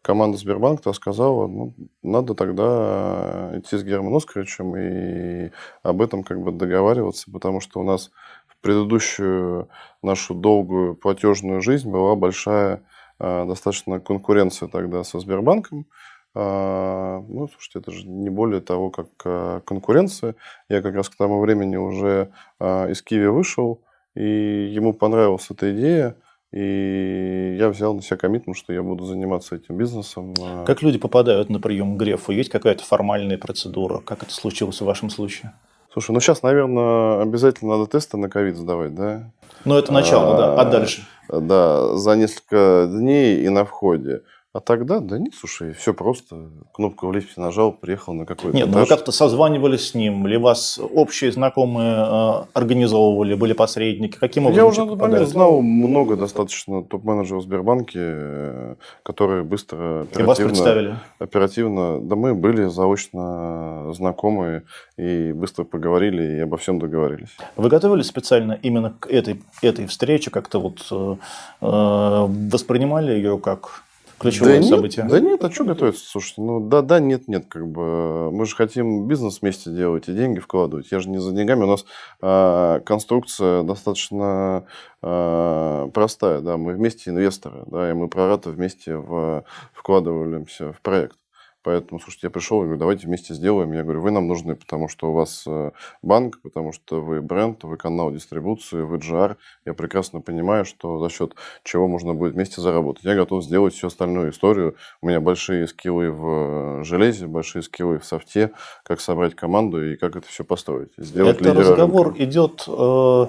команда Сбербанка сказала, ну, надо тогда идти с Германом Оскаровичем и об этом как бы договариваться, потому что у нас в предыдущую нашу долгую платежную жизнь была большая а, достаточно конкуренция тогда со Сбербанком. А, ну, слушайте, это же не более того, как конкуренция. Я как раз к тому времени уже из Киви вышел, и ему понравилась эта идея. И я взял на себя коммитмент, что я буду заниматься этим бизнесом. А как люди попадают на прием к Грефу? Есть какая-то формальная процедура? Как это случилось в вашем случае? Слушай, ну сейчас, наверное, обязательно надо тесты на ковид сдавать, да? Ну, это начало, да. А дальше? Да, за несколько дней и на входе. А тогда, да нет, слушай, все просто. Кнопку в лифте нажал, приехал на какой-то Нет, ну вы как-то созванивались с ним, или вас общие знакомые э, организовывали, были посредники? Каким образом? Я уже на момент знал много достаточно топ-менеджеров Сбербанке, которые быстро, оперативно... И вас представили? Оперативно, да мы были заочно знакомы и быстро поговорили и обо всем договорились. Вы готовились специально именно к этой, этой встрече, как-то вот э, э воспринимали ее как ключевое да событие? Нет, да нет, а что готовиться? Слушайте, ну да, да, нет, нет, как бы мы же хотим бизнес вместе делать и деньги вкладывать. Я же не за деньгами. У нас э, конструкция достаточно э, простая, да, мы вместе инвесторы, да, и мы прората вместе в, вкладываемся в проект. Поэтому, слушайте, я пришел и говорю, давайте вместе сделаем. Я говорю, вы нам нужны, потому что у вас э, банк, потому что вы бренд, вы канал дистрибуции, вы GR. Я прекрасно понимаю, что за счет чего можно будет вместе заработать. Я готов сделать всю остальную историю. У меня большие скиллы в э, железе, большие скиллы в софте, как собрать команду и как это все построить. Сделать это разговор рынка. идет... Э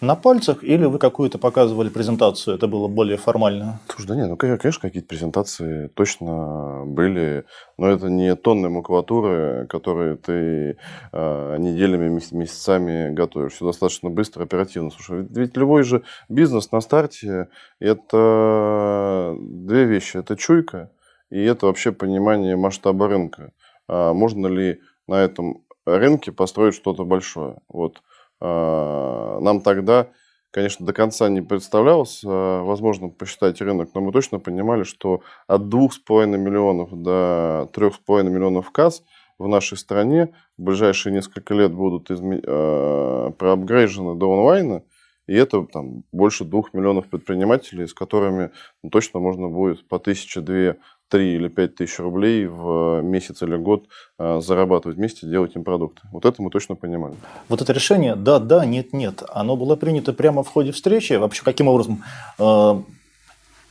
на пальцах, или вы какую-то показывали презентацию, это было более формально? Слушай, да нет, ну, конечно, какие-то презентации точно были, но это не тонны макулатуры, которые ты э, неделями, месяцами готовишь. Все достаточно быстро, оперативно. Слушай, ведь, любой же бизнес на старте – это две вещи. Это чуйка и это вообще понимание масштаба рынка. А можно ли на этом рынке построить что-то большое? Вот нам тогда, конечно, до конца не представлялось а, возможным посчитать рынок, но мы точно понимали, что от 2,5 миллионов до 3,5 миллионов касс в нашей стране в ближайшие несколько лет будут изме... э, проапгрейжены до онлайна, и это там, больше двух миллионов предпринимателей, с которыми ну, точно можно будет по тысяче, две, 3 или 5 тысяч рублей в месяц или год а, зарабатывать вместе, делать им продукты. Вот это мы точно понимали. Вот это решение «да, да, нет, нет», оно было принято прямо в ходе встречи? Вообще, каким образом э,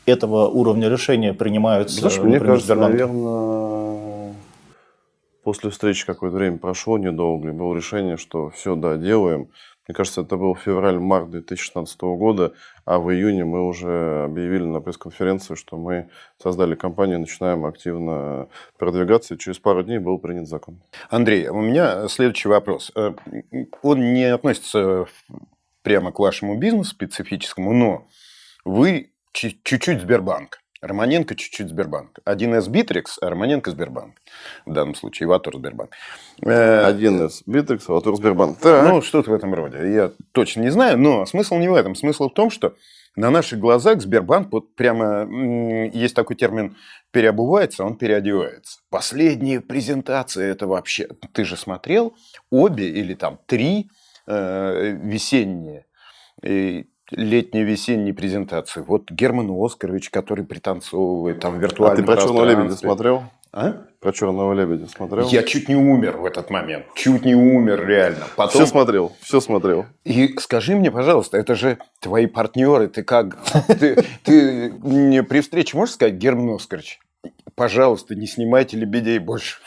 этого уровня решения принимаются? Знаешь, например, мне кажется, наверное, после встречи какое-то время прошло недолго, и было решение, что все, да, делаем. Мне кажется, это был февраль-март 2016 года, а в июне мы уже объявили на пресс-конференции, что мы создали компанию, начинаем активно продвигаться, и через пару дней был принят закон. Андрей, у меня следующий вопрос. Э, он не относится прямо к вашему бизнесу специфическому, но вы чуть-чуть Сбербанк. Романенко чуть-чуть Сбербанк. 1С Битрикс, а Романенко Сбербанк. В данном случае Ватор Сбербанк. 1С Битрикс, Ватор Сбербанк. Так. Ну, что-то в этом роде. Я точно не знаю, но смысл не в этом. Смысл в том, что на наших глазах Сбербанк, вот прямо есть такой термин, переобувается, он переодевается. Последние презентации это вообще... Ты же смотрел обе или там три э, весенние летней весенней презентации. Вот Герман Оскарович, который пританцовывает там виртуально. А ты про Черного лебедя смотрел? А? Про Черного лебедя смотрел? Я чуть не умер в этот момент. Чуть не умер, реально. Потом... Все смотрел, все смотрел. И скажи мне, пожалуйста, это же твои партнеры, ты как? Ты, ты мне при встрече можешь сказать, Герман Оскарович, пожалуйста, не снимайте лебедей больше.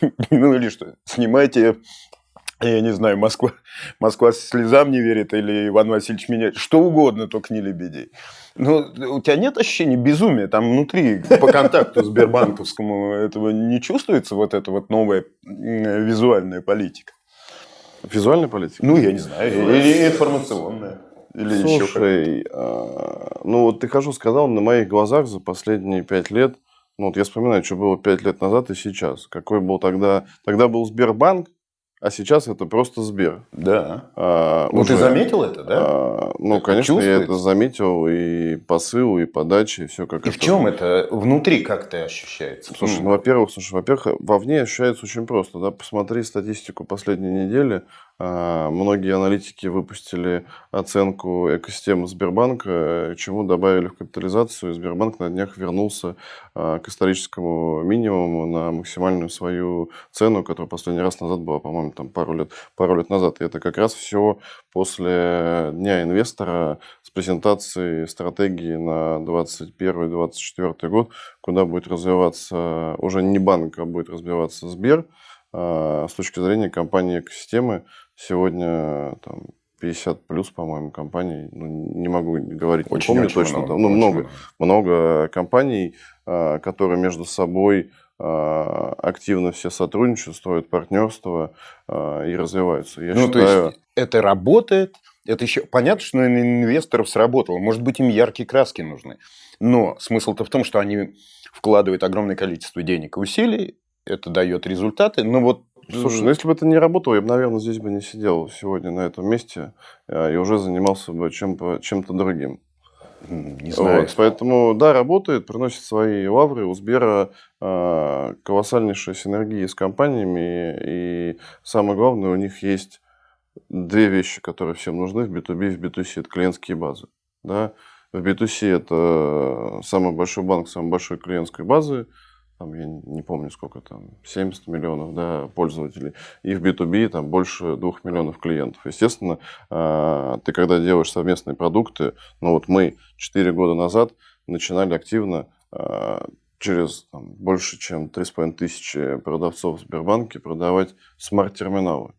Ну или что, снимайте я не знаю, Москва, Москва слезам не верит или Иван Васильевич меня, что угодно, только не лебедей. Но у тебя нет ощущения безумия там внутри, по контакту с Сбербанковскому этого не чувствуется вот эта вот новая визуальная политика? Визуальная политика? Ну, я не знаю, или информационная. Или Слушай, еще а, ну вот ты хожу сказал, на моих глазах за последние пять лет, ну вот я вспоминаю, что было пять лет назад и сейчас. Какой был тогда, тогда был Сбербанк, а сейчас это просто Сбер. Да. А, ну, уже, ты заметил это, да? А, ну, конечно, я это заметил и посыл, и подачи, и все как и это. в чем это внутри как то ощущается? Слушай, ну, во-первых, слушай, во-первых, вовне ощущается очень просто, да, посмотри статистику последней недели, многие аналитики выпустили оценку экосистемы Сбербанка, чему добавили в капитализацию. Сбербанк на днях вернулся а, к историческому минимуму на максимальную свою цену, которая последний раз назад была, по-моему, там пару лет, пару лет назад. И это как раз все после Дня инвестора с презентацией стратегии на 2021-2024 год, куда будет развиваться уже не банк, а будет развиваться Сбер – а, с точки зрения компании экосистемы, сегодня там 50 плюс, по-моему, компаний. Ну, не могу говорить, очень, не помню очень точно. Много, там, ну, много, много. много компаний, а, которые между собой а, активно все сотрудничают, строят партнерство и развиваются. Я ну, считаю... то есть это работает, это еще понятно, что на инвесторов сработало. Может быть, им яркие краски нужны. Но смысл-то в том, что они вкладывают огромное количество денег и усилий, это дает результаты. Но вот Слушай, ну если бы это не работало, я бы, наверное, здесь бы не сидел сегодня на этом месте а, и уже занимался бы чем-то чем другим. Не знаю. Вот, поэтому, да, работает, приносит свои лавры. У Сбера э, колоссальнейшая синергия с компаниями. И самое главное, у них есть две вещи, которые всем нужны в B2B и в B2C. Это клиентские базы. Да? В B2C это самый большой банк, самой большой клиентской базы там, я не помню сколько там, 70 миллионов да, пользователей, и в B2B там больше 2 миллионов клиентов. Естественно, а, ты когда делаешь совместные продукты, ну вот мы 4 года назад начинали активно а, через там, больше, чем 3,5 тысячи продавцов в Сбербанке продавать смарт-терминалы.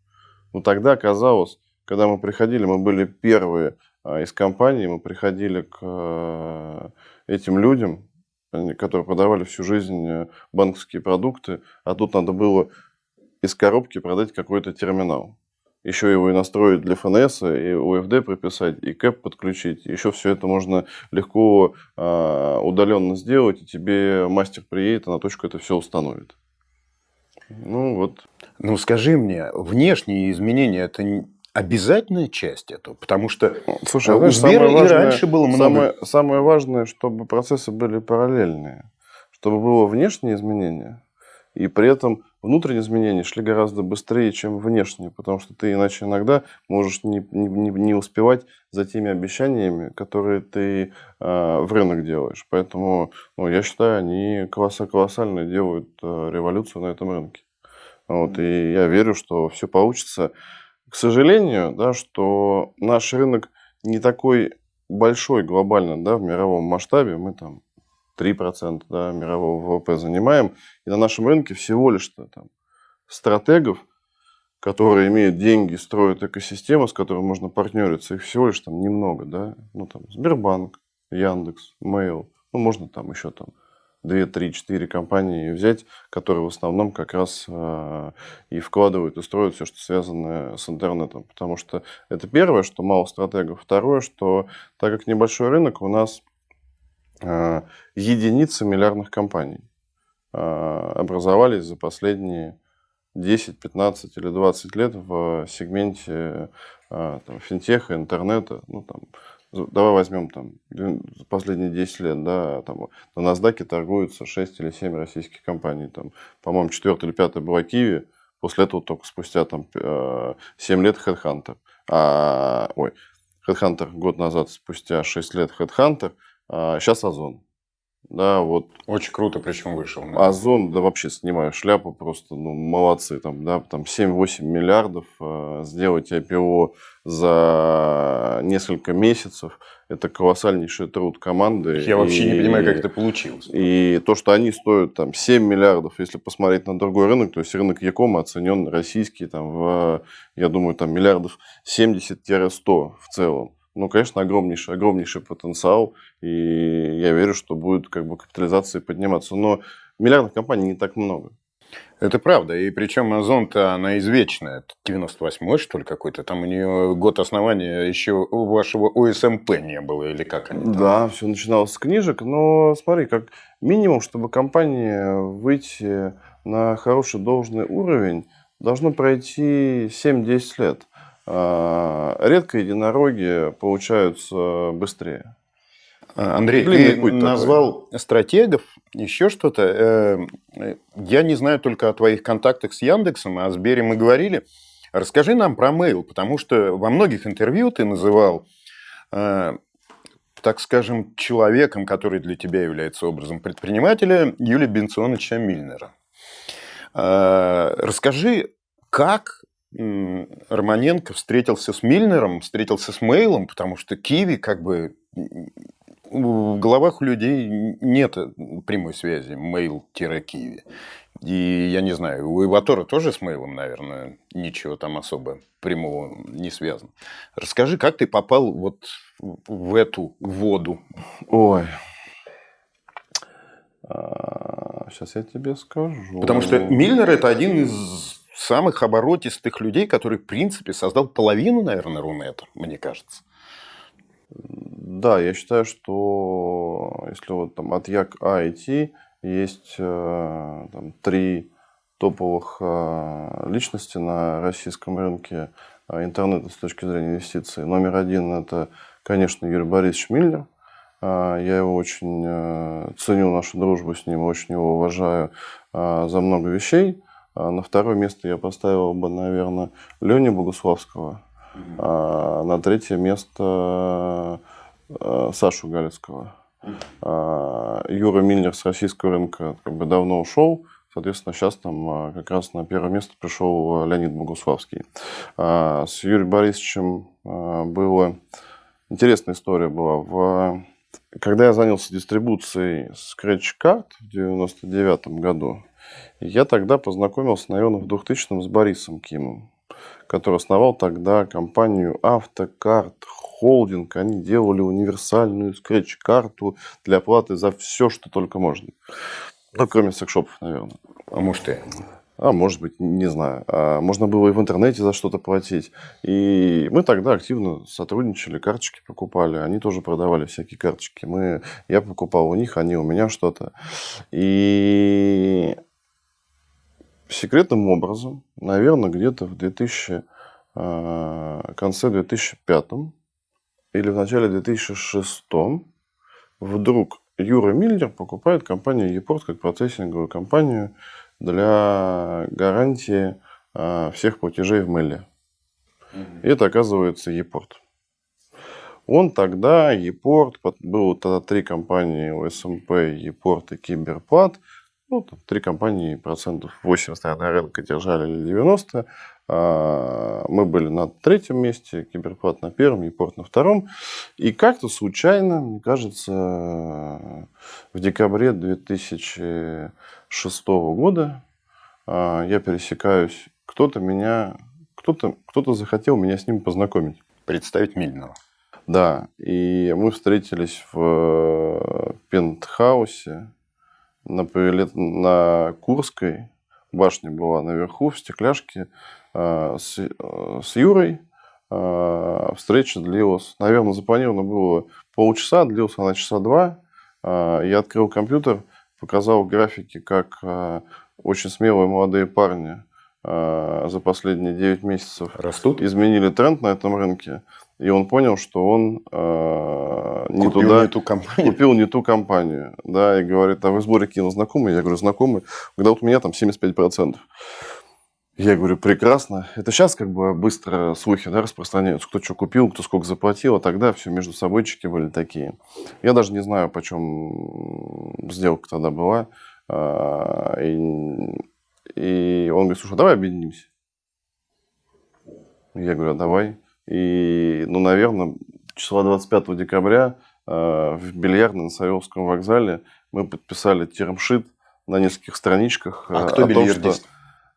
Ну тогда казалось, когда мы приходили, мы были первые а, из компаний, мы приходили к этим людям, которые продавали всю жизнь э, банковские продукты, а тут надо было из коробки продать какой-то терминал. Еще его и настроить для ФНС, и УФД прописать, и КЭП подключить. Еще все это можно легко э, удаленно сделать, и тебе мастер приедет, и на точку это все установит. Ну вот. Ну скажи мне, внешние изменения это обязательная часть этого, потому что Слушай, у Сбера и раньше было много. Самое, самое важное, чтобы процессы были параллельные, чтобы было внешнее изменение, и при этом внутренние изменения шли гораздо быстрее, чем внешние, потому что ты иначе иногда можешь не, не, не успевать за теми обещаниями, которые ты э, в рынок делаешь. Поэтому ну, я считаю, они колоссально делают э, революцию на этом рынке. Вот, и я верю, что все получится к сожалению, да, что наш рынок не такой большой глобально да, в мировом масштабе. Мы там 3% да, мирового ВВП занимаем. И на нашем рынке всего лишь-то там стратегов, которые имеют деньги, строят экосистему, с которой можно партнериться, их всего лишь там немного. Да? Ну, там, Сбербанк, Яндекс, Mail, ну, можно там еще там 2, 3, 4 компании взять, которые в основном как раз э, и вкладывают, и строят все, что связано с интернетом. Потому что это первое, что мало стратегов. Второе, что так как небольшой рынок, у нас э, единицы миллиардных компаний э, образовались за последние 10, 15 или 20 лет в сегменте там, финтеха, интернета. Ну, там, давай возьмем там последние 10 лет, да, там на NASDAQ торгуются 6 или 7 российских компаний, там, по-моему, 4 или 5 была Киви, после этого только спустя там 7 э, лет Headhunter, а, ой, Headhunter год назад, спустя 6 лет Headhunter, а сейчас Озон. Да, вот. Очень круто, причем вышел. Да. Озон, да вообще снимаю шляпу, просто, ну, молодцы, там, да, там 7-8 миллиардов э, сделать IPO за несколько месяцев, это колоссальнейший труд команды. Я и, вообще не понимаю, как это получилось. И то, что они стоят там 7 миллиардов, если посмотреть на другой рынок, то есть рынок Якома оценен российский там в, я думаю, там миллиардов 70-100 в целом ну, конечно, огромнейший, огромнейший потенциал, и я верю, что будет как бы капитализация подниматься. Но миллиардных компаний не так много. Это правда. И причем Озон-то она извечная. 98-й, что ли, какой-то. Там у нее год основания еще у вашего ОСМП не было, или как они? Там? Да, все начиналось с книжек. Но смотри, как минимум, чтобы компания выйти на хороший должный уровень, должно пройти 7-10 лет. А, редко единороги получаются быстрее. А, Андрей, Длинный ты назвал такой. стратегов, еще что-то. Э, я не знаю только о твоих контактах с Яндексом, а о Сбере мы говорили. Расскажи нам про Mail, потому что во многих интервью ты называл, э, так скажем, человеком, который для тебя является образом предпринимателя, Юлия Бенционовича Мильнера. Э, расскажи, как Романенко встретился с Мильнером, встретился с Мейлом, потому что Киви как бы в головах у людей нет прямой связи Мейл-Киви. И я не знаю, у Иватора тоже с мейлом, наверное, ничего там особо прямого не связано. Расскажи, как ты попал вот в эту воду? Ой. А, сейчас я тебе скажу. Потому что Миллер это один из самых оборотистых людей, который, в принципе, создал половину, наверное, Рунета, мне кажется. Да, я считаю, что если вот там от Як А идти, есть э, там, три топовых э, личности на российском рынке э, интернета с точки зрения инвестиций. Номер один – это, конечно, Юрий Борисович Миллер. Я его очень ценю, нашу дружбу с ним, очень его уважаю за много вещей. На второе место я поставил бы, наверное, Леню Богуславского. На третье место Сашу Галицкого. А, Юра Миллер с российского рынка как бы давно ушел. Соответственно, сейчас там а, как раз на первое место пришел Леонид Богуславский. А, с Юрием Борисовичем была интересная история была. В... Когда я занялся дистрибуцией Scratch Card в 99 году, я тогда познакомился, наверное, в 2000 с Борисом Кимом, который основал тогда компанию Автокарт холдинг, они делали универсальную скретч-карту для оплаты за все, что только можно. Ну, кроме секшопов, наверное. А может и? А может быть, не знаю. А можно было и в интернете за что-то платить. И мы тогда активно сотрудничали, карточки покупали. Они тоже продавали всякие карточки. Мы, я покупал у них, они у меня что-то. И секретным образом, наверное, где-то в 2000, а, конце 2005 или в начале 2006 вдруг Юра Миллер покупает компанию Епорт как процессинговую компанию для гарантии а, всех платежей в мейле. И это оказывается Епорт. Он тогда, Епорт, было тогда три компании ОСМП, Епорт и Киберплат. Ну, там, три компании процентов 80 на рынка держали или 90. А, мы были на третьем месте, Киберплат на первом, Епорт на втором. И как-то случайно, мне кажется, в декабре 2006 года а, я пересекаюсь, кто-то меня, кто-то кто захотел меня с ним познакомить. Представить Мильного. Да, и мы встретились в пентхаусе на, на Курской, башня была наверху, в стекляшке, Э, с, э, с Юрой. Э, встреча длилась, наверное, запланировано было полчаса, длилась она часа два. Я открыл компьютер, показал графики, как очень смелые молодые парни за последние 9 месяцев Растут? изменили тренд на этом рынке. И он понял, что он э, не купил туда не ту компанию. купил не ту компанию. Да, и говорит, а вы в сборе кинул знакомые? Я говорю, знакомые. Когда вот у меня там 75%. Я говорю, прекрасно. Это сейчас как бы быстро слухи да, распространяются, кто что купил, кто сколько заплатил, а тогда все между собойчики были такие. Я даже не знаю, почем сделка тогда была. А, и, и он говорит, слушай, давай объединимся. Я говорю, а давай. И, ну, наверное, числа 25 декабря а, в бильярдной на Савеловском вокзале мы подписали термшит на нескольких страничках. А, а кто бильярдист? Том, что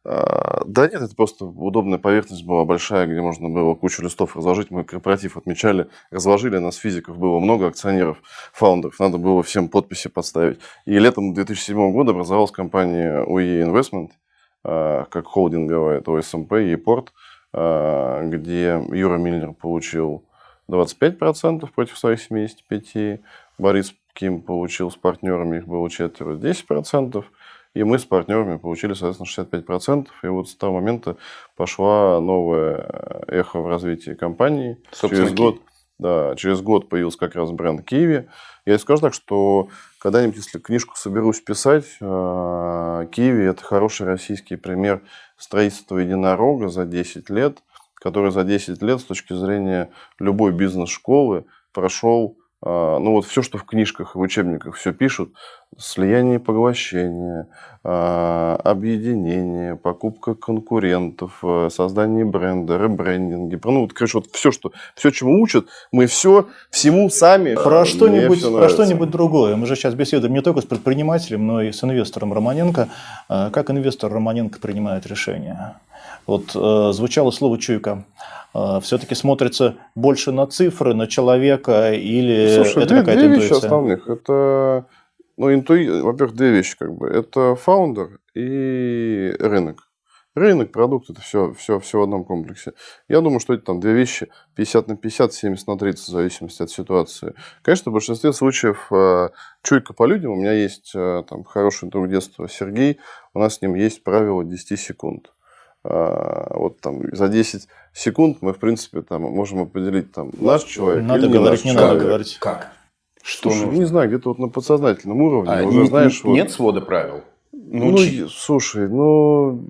а, да нет, это просто удобная поверхность была большая, где можно было кучу листов разложить. Мы корпоратив отмечали, разложили, нас физиков было много, акционеров, фаундеров. Надо было всем подписи подставить. И летом 2007 года образовалась компания UE Investment, как холдинговая, это ОСМП а, где Юра Мильнер получил 25% против своих 75%, Борис Ким получил с партнерами, их было четверо, 10%, и мы с партнерами получили, соответственно, 65%. И вот с того момента пошла новая э, эхо в развитии компании. Собственно, через год, да, через год появился как раз бренд Киви. Я скажу так, что когда-нибудь, если книжку соберусь писать, э, Киви – это хороший российский пример строительства единорога за 10 лет, который за 10 лет с точки зрения любой бизнес-школы прошел э, ну вот все, что в книжках, в учебниках все пишут, слияние и поглощение, а, объединение, покупка конкурентов, э, создание бренда, ребрендинги. Ну, вот, короче, вот все, что, все, чему учат, мы все, всему сами. Про что-нибудь, про что-нибудь другое. Мы же сейчас беседуем не только с предпринимателем, но и с инвестором Романенко. А, как инвестор Романенко принимает решения? Вот э, звучало слово «чуйка». Э, все-таки смотрится больше на цифры, на человека или Слушай, это какая-то две вещи основных. Это, ну, интуи... во-первых, две вещи как бы. Это фаундер и рынок. Рынок, продукт, это все, все, все в одном комплексе. Я думаю, что это там две вещи 50 на 50, 70 на 30, в зависимости от ситуации. Конечно, в большинстве случаев э, чуйка по людям. У меня есть э, там хороший друг детства Сергей, у нас с ним есть правило 10 секунд. А, вот там за 10 секунд мы, в принципе, там можем определить, там, наш человек Надо или говорить, не не наш надо человек. говорить. Как? Что Слушай, нужно? не знаю, где-то вот на подсознательном уровне А, уже не- знаешь, вот- нет свода правил? ну, е- слушай, ну,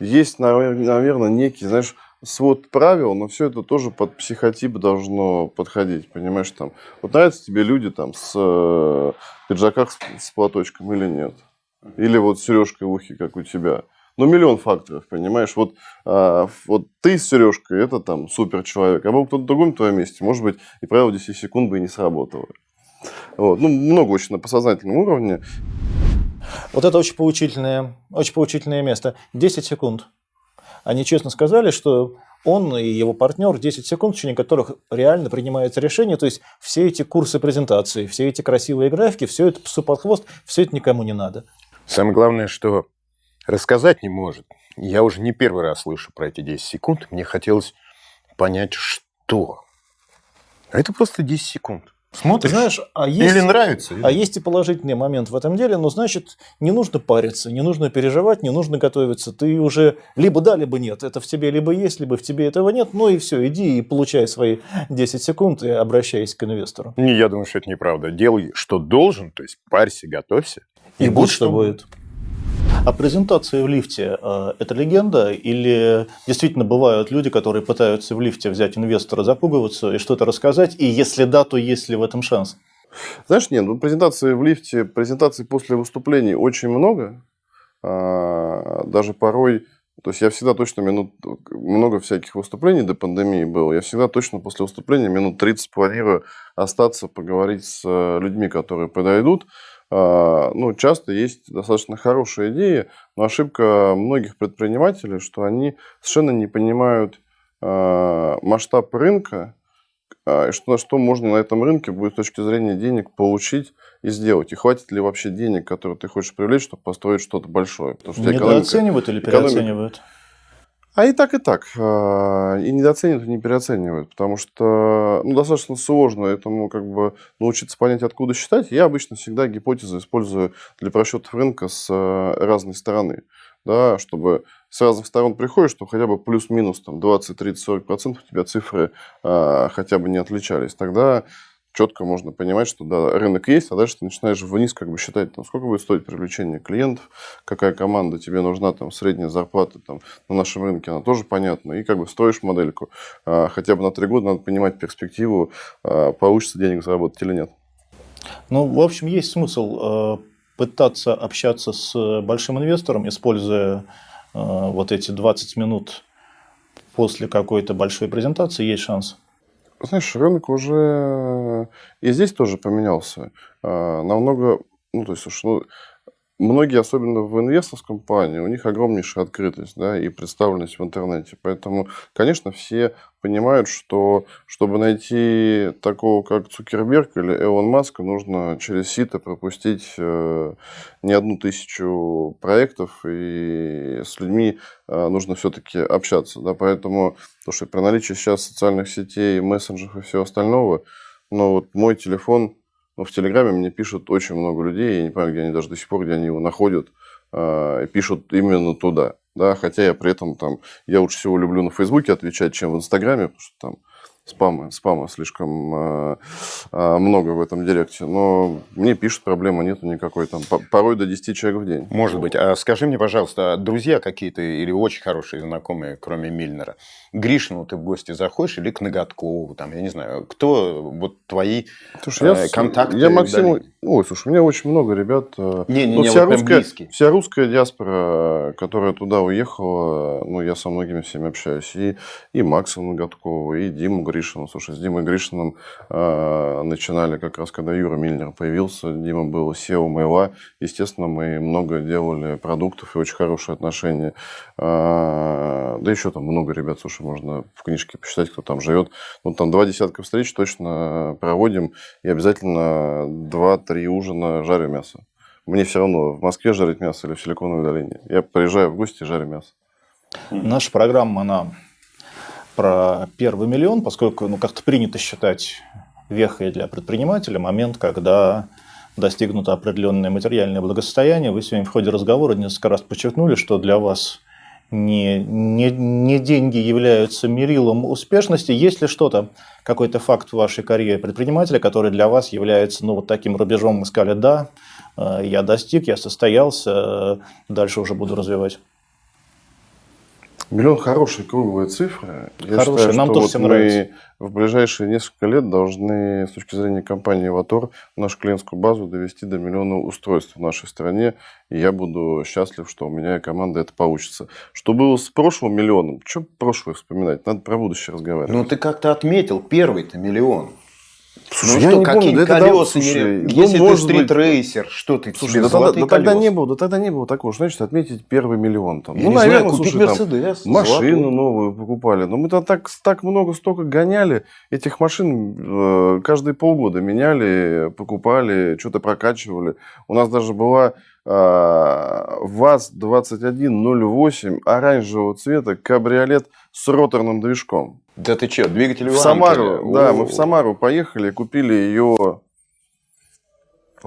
есть, наверное, некий, знаешь, свод правил, но все это тоже под психотип должно подходить, понимаешь, там. Вот нравятся тебе люди там с э, пиджаках с, с платочком или нет? Или вот сережкой в ухе, как у тебя. Ну, миллион факторов, понимаешь? Вот, а, вот ты с сережкой, это там супер человек, а был кто-то другой на твоем месте, может быть, и правило 10 секунд бы и не сработало. Вот. Ну, много очень на подсознательном уровне. Вот это очень поучительное, очень поучительное место. 10 секунд. Они честно сказали, что он и его партнер 10 секунд, в течение которых реально принимается решение. То есть все эти курсы презентации, все эти красивые графики, все это псу под хвост, все это никому не надо. Самое главное, что рассказать не может. Я уже не первый раз слышу про эти 10 секунд. Мне хотелось понять, что. А это просто 10 секунд. Смотришь, знаешь, а есть, или нравится. а есть и положительный момент в этом деле, но значит, не нужно париться, не нужно переживать, не нужно готовиться. Ты уже либо да, либо нет. Это в тебе либо есть, либо в тебе этого нет. Ну и все, иди и получай свои 10 секунд и обращайся к инвестору. Не, я думаю, что это неправда. Делай, что должен, то есть парься, готовься. И будь что будет. А презентация в лифте э, – это легенда? Или действительно бывают люди, которые пытаются в лифте взять инвестора, запугиваться и что-то рассказать? И если да, то есть ли в этом шанс? Знаешь, нет, ну, презентации в лифте, презентаций после выступлений очень много. А, даже порой, то есть я всегда точно минут, много всяких выступлений до пандемии было, я всегда точно после выступления минут 30 планирую остаться, поговорить с э, людьми, которые подойдут. А, Ну, часто есть достаточно хорошие идеи, но ошибка многих предпринимателей, что они совершенно не понимают а, масштаб рынка, а, и что, на что можно на этом рынке будет с точки зрения денег получить и сделать. И хватит ли вообще денег, которые ты хочешь привлечь, чтобы построить что-то большое. Потому что тебя экономика- Недооценивают или экономика- переоценивают? А и так, и так. А, И недооценивают, и не переоценивают. Потому что ну, достаточно сложно этому как бы научиться понять, откуда считать. Я обычно всегда гипотезы использую для просчетов рынка с э, разной стороны. Да, чтобы с разных сторон приходишь, чтобы хотя бы плюс-минус там, 20, 30, 40 процентов у тебя цифры а, хотя бы не отличались. Тогда четко можно понимать, что да, рынок есть, а дальше ты начинаешь вниз как бы считать, там, сколько будет стоить привлечение клиентов, какая команда тебе нужна, там, средняя зарплата там, на нашем рынке, она тоже понятна, и как бы строишь модельку. А, хотя бы на три года надо понимать перспективу, а, получится денег заработать или нет. Ну, в общем, есть смысл э, пытаться общаться с большим инвестором, используя э, вот эти 20 минут после какой-то большой презентации, есть шанс. Знаешь, рынок уже и здесь тоже поменялся. А, Намного, ну, то есть, слушай, ну, многие, особенно в инвесторском плане, у них огромнейшая открытость, да, и представленность в интернете. Поэтому, конечно, все понимают, что чтобы найти такого, как Цукерберг или Элон Маска, нужно через сито пропустить э, не одну тысячу проектов, и с людьми э, нужно все-таки общаться, да, поэтому, слушай, при наличии сейчас социальных сетей, мессенджеров и всего остального, но вот мой телефон, ну, в Телеграме мне пишут очень много людей, я не понимаю, где они даже до сих пор, где они его находят, э, и пишут именно туда, да, хотя я при этом там, я лучше всего люблю на Фейсбуке отвечать, чем в Инстаграме, потому что там спама, спама слишком э, много в этом директе. Но мне пишут, проблемы нету никакой. Там порой до 10 человек в день. Может быть. А скажи мне, пожалуйста, а друзья какие-то или очень хорошие знакомые, кроме Мильнера, Гришину ты в гости заходишь или к Ноготкову, там, я не знаю, кто вот твои слушай, э, я, контакты? Я Максиму... Ой, слушай, у меня очень много ребят. Не, не, ну, не, вся, вот русская, вся русская диаспора, которая туда уехала, ну, я со многими всеми общаюсь. И, и Макса Ноготкова, и Диму Гришину. Слушай, с Димой Гришиным э, начинали как раз, когда Юра Мильнер появился. Дима был SEO Мейла. Естественно, мы много делали продуктов и очень хорошие отношения. Э, да еще там много ребят, слушай, можно в книжке посчитать, кто там живет. Ну, там два десятка встреч точно проводим, и обязательно два-три ужина жарю мясо. Мне все равно, в Москве жарить мясо или в Силиконовой долине. Я приезжаю в гости и жарю мясо. Наша программа, она про первый миллион, поскольку ну, как-то принято считать вехой для предпринимателя момент, когда достигнуто определенное материальное благосостояние. Вы сегодня в ходе разговора несколько раз подчеркнули, что для вас не, не, не деньги являются мерилом успешности. Есть ли что-то, какой-то факт в вашей карьере предпринимателя, который для вас является ну, вот таким рубежом, мы сказали, да, э, я достиг, я состоялся, э, дальше уже буду развивать? Миллион хорошие круглые цифры. Я считаю, нам тоже вот всем нравится. В ближайшие несколько лет должны, с точки зрения компании «Ватор», нашу клиентскую базу довести до миллиона устройств в нашей стране. И я буду счастлив, что у меня и команда это получится. Что было с прошлым миллионом? Что прошлое вспоминать? Надо про будущее разговаривать. Ну, ты как-то отметил первый-то миллион. Слушай, ну я что, не какие помню, колеса? Да, слушай, если ну, ты стрит-рейсер, что ты слушай, тебе да, тогда, да, тогда не было, да тогда не было такого, значит, отметить первый миллион там. Я ну, наверное, знаю, купить слушай, Мерседес, там, машину золотую. новую покупали. Но мы-то так, так много, столько гоняли. Этих машин э, каждые полгода меняли, покупали, что-то прокачивали. У нас даже была э, ВАЗ-2108 оранжевого цвета кабриолет с роторным движком. Да ты что, двигатель в Самару, да, мы в Самару поехали, купили ее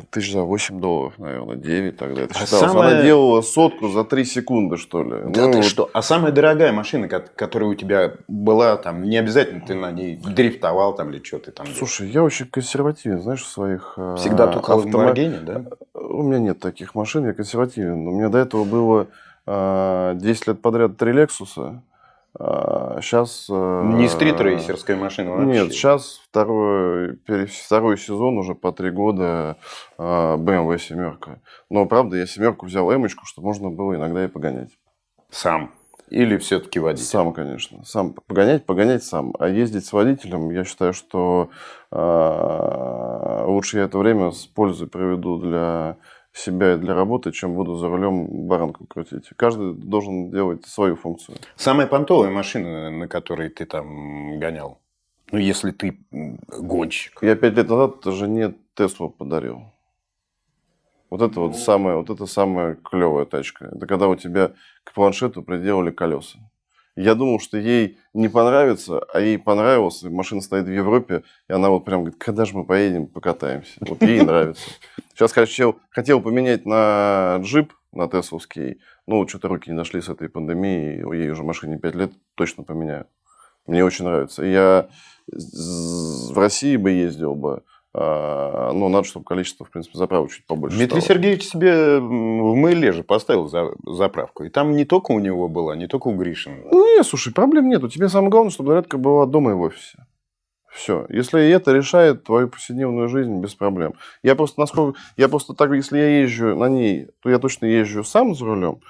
тысяч за 8 долларов, наверное, 9 тогда это а Самая... Она делала сотку за 3 секунды, что ли. Да ну, ты вот... что? А самая дорогая машина, которая у тебя была, там, не обязательно ты на ней дрифтовал там или что ты там Слушай, делал? я очень консервативен, знаешь, в своих... Э, Всегда только автомо... да? У меня нет таких машин, я консервативен. У меня до этого было 10 э, лет подряд три Лексуса. Сейчас... А, Не стритрейсерская машина вообще? Нет, сейчас второй, второй сезон уже по три года BMW семерка. Но, правда, я семерку взял эмочку, чтобы можно было иногда и погонять. Сам? Или все-таки водитель? Сам, конечно. Сам погонять, погонять сам. А ездить с водителем, я считаю, что э, лучше я это время с пользой проведу для себя и для работы, чем буду за рулем баранку крутить. Каждый должен делать свою функцию. Самая понтовая машина, на которой ты там гонял? Ну, если ты гонщик. Я пять лет назад жене Теслу подарил. Вот это вот самая, вот это самая клевая тачка. Это когда у тебя к планшету приделали колеса. Я думал, что ей не понравится, а ей понравилось. Машина стоит в Европе, и она вот прям говорит, когда же мы поедем, покатаемся. Вот ей нравится. Сейчас хотел, хотел поменять на джип, на Тесловский. Ну, что-то руки не дошли с этой пандемией. Ей уже машине 5 лет, точно поменяю. Мне очень нравится. Я в России бы ездил бы. А, ну, надо, чтобы количество, в принципе, заправок чуть побольше Дмитрий стало. Сергеевич себе в Мейле же поставил за, заправку. И там не только у него была, не только у Гришина. Ну, нет, слушай, проблем нет. У тебя самое главное, чтобы зарядка была дома и в офисе. Все. Если это решает твою повседневную жизнь, без проблем. Я просто, насколько, я просто так, если я езжу на ней, то я точно езжу сам за рулем.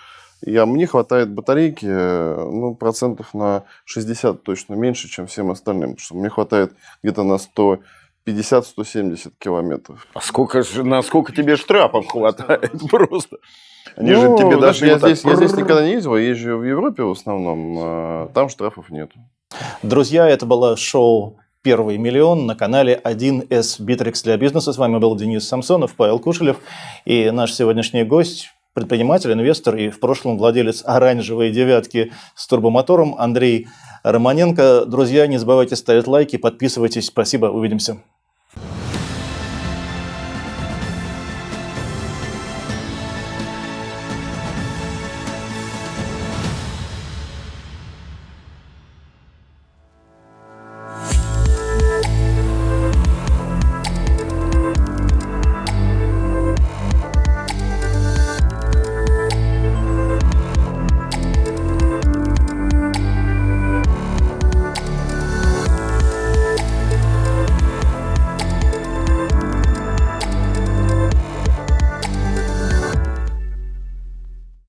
Я, мне хватает батарейки ну, процентов на 60 точно меньше, чем всем остальным. Потому что мне хватает где-то на 100 50-170 километров. А сколько же, насколько тебе штрафов хватает просто? Они ну, же тебе даже я, здесь, я здесь никогда не ездил, я езжу в Европе в основном, а там штрафов нет. Друзья, это было шоу «Первый миллион» на канале 1С Битрикс для бизнеса. С вами был Денис Самсонов, Павел Кушелев и наш сегодняшний гость, предприниматель, инвестор и в прошлом владелец оранжевой девятки с турбомотором Андрей Романенко. Друзья, не забывайте ставить лайки, подписывайтесь. Спасибо, увидимся.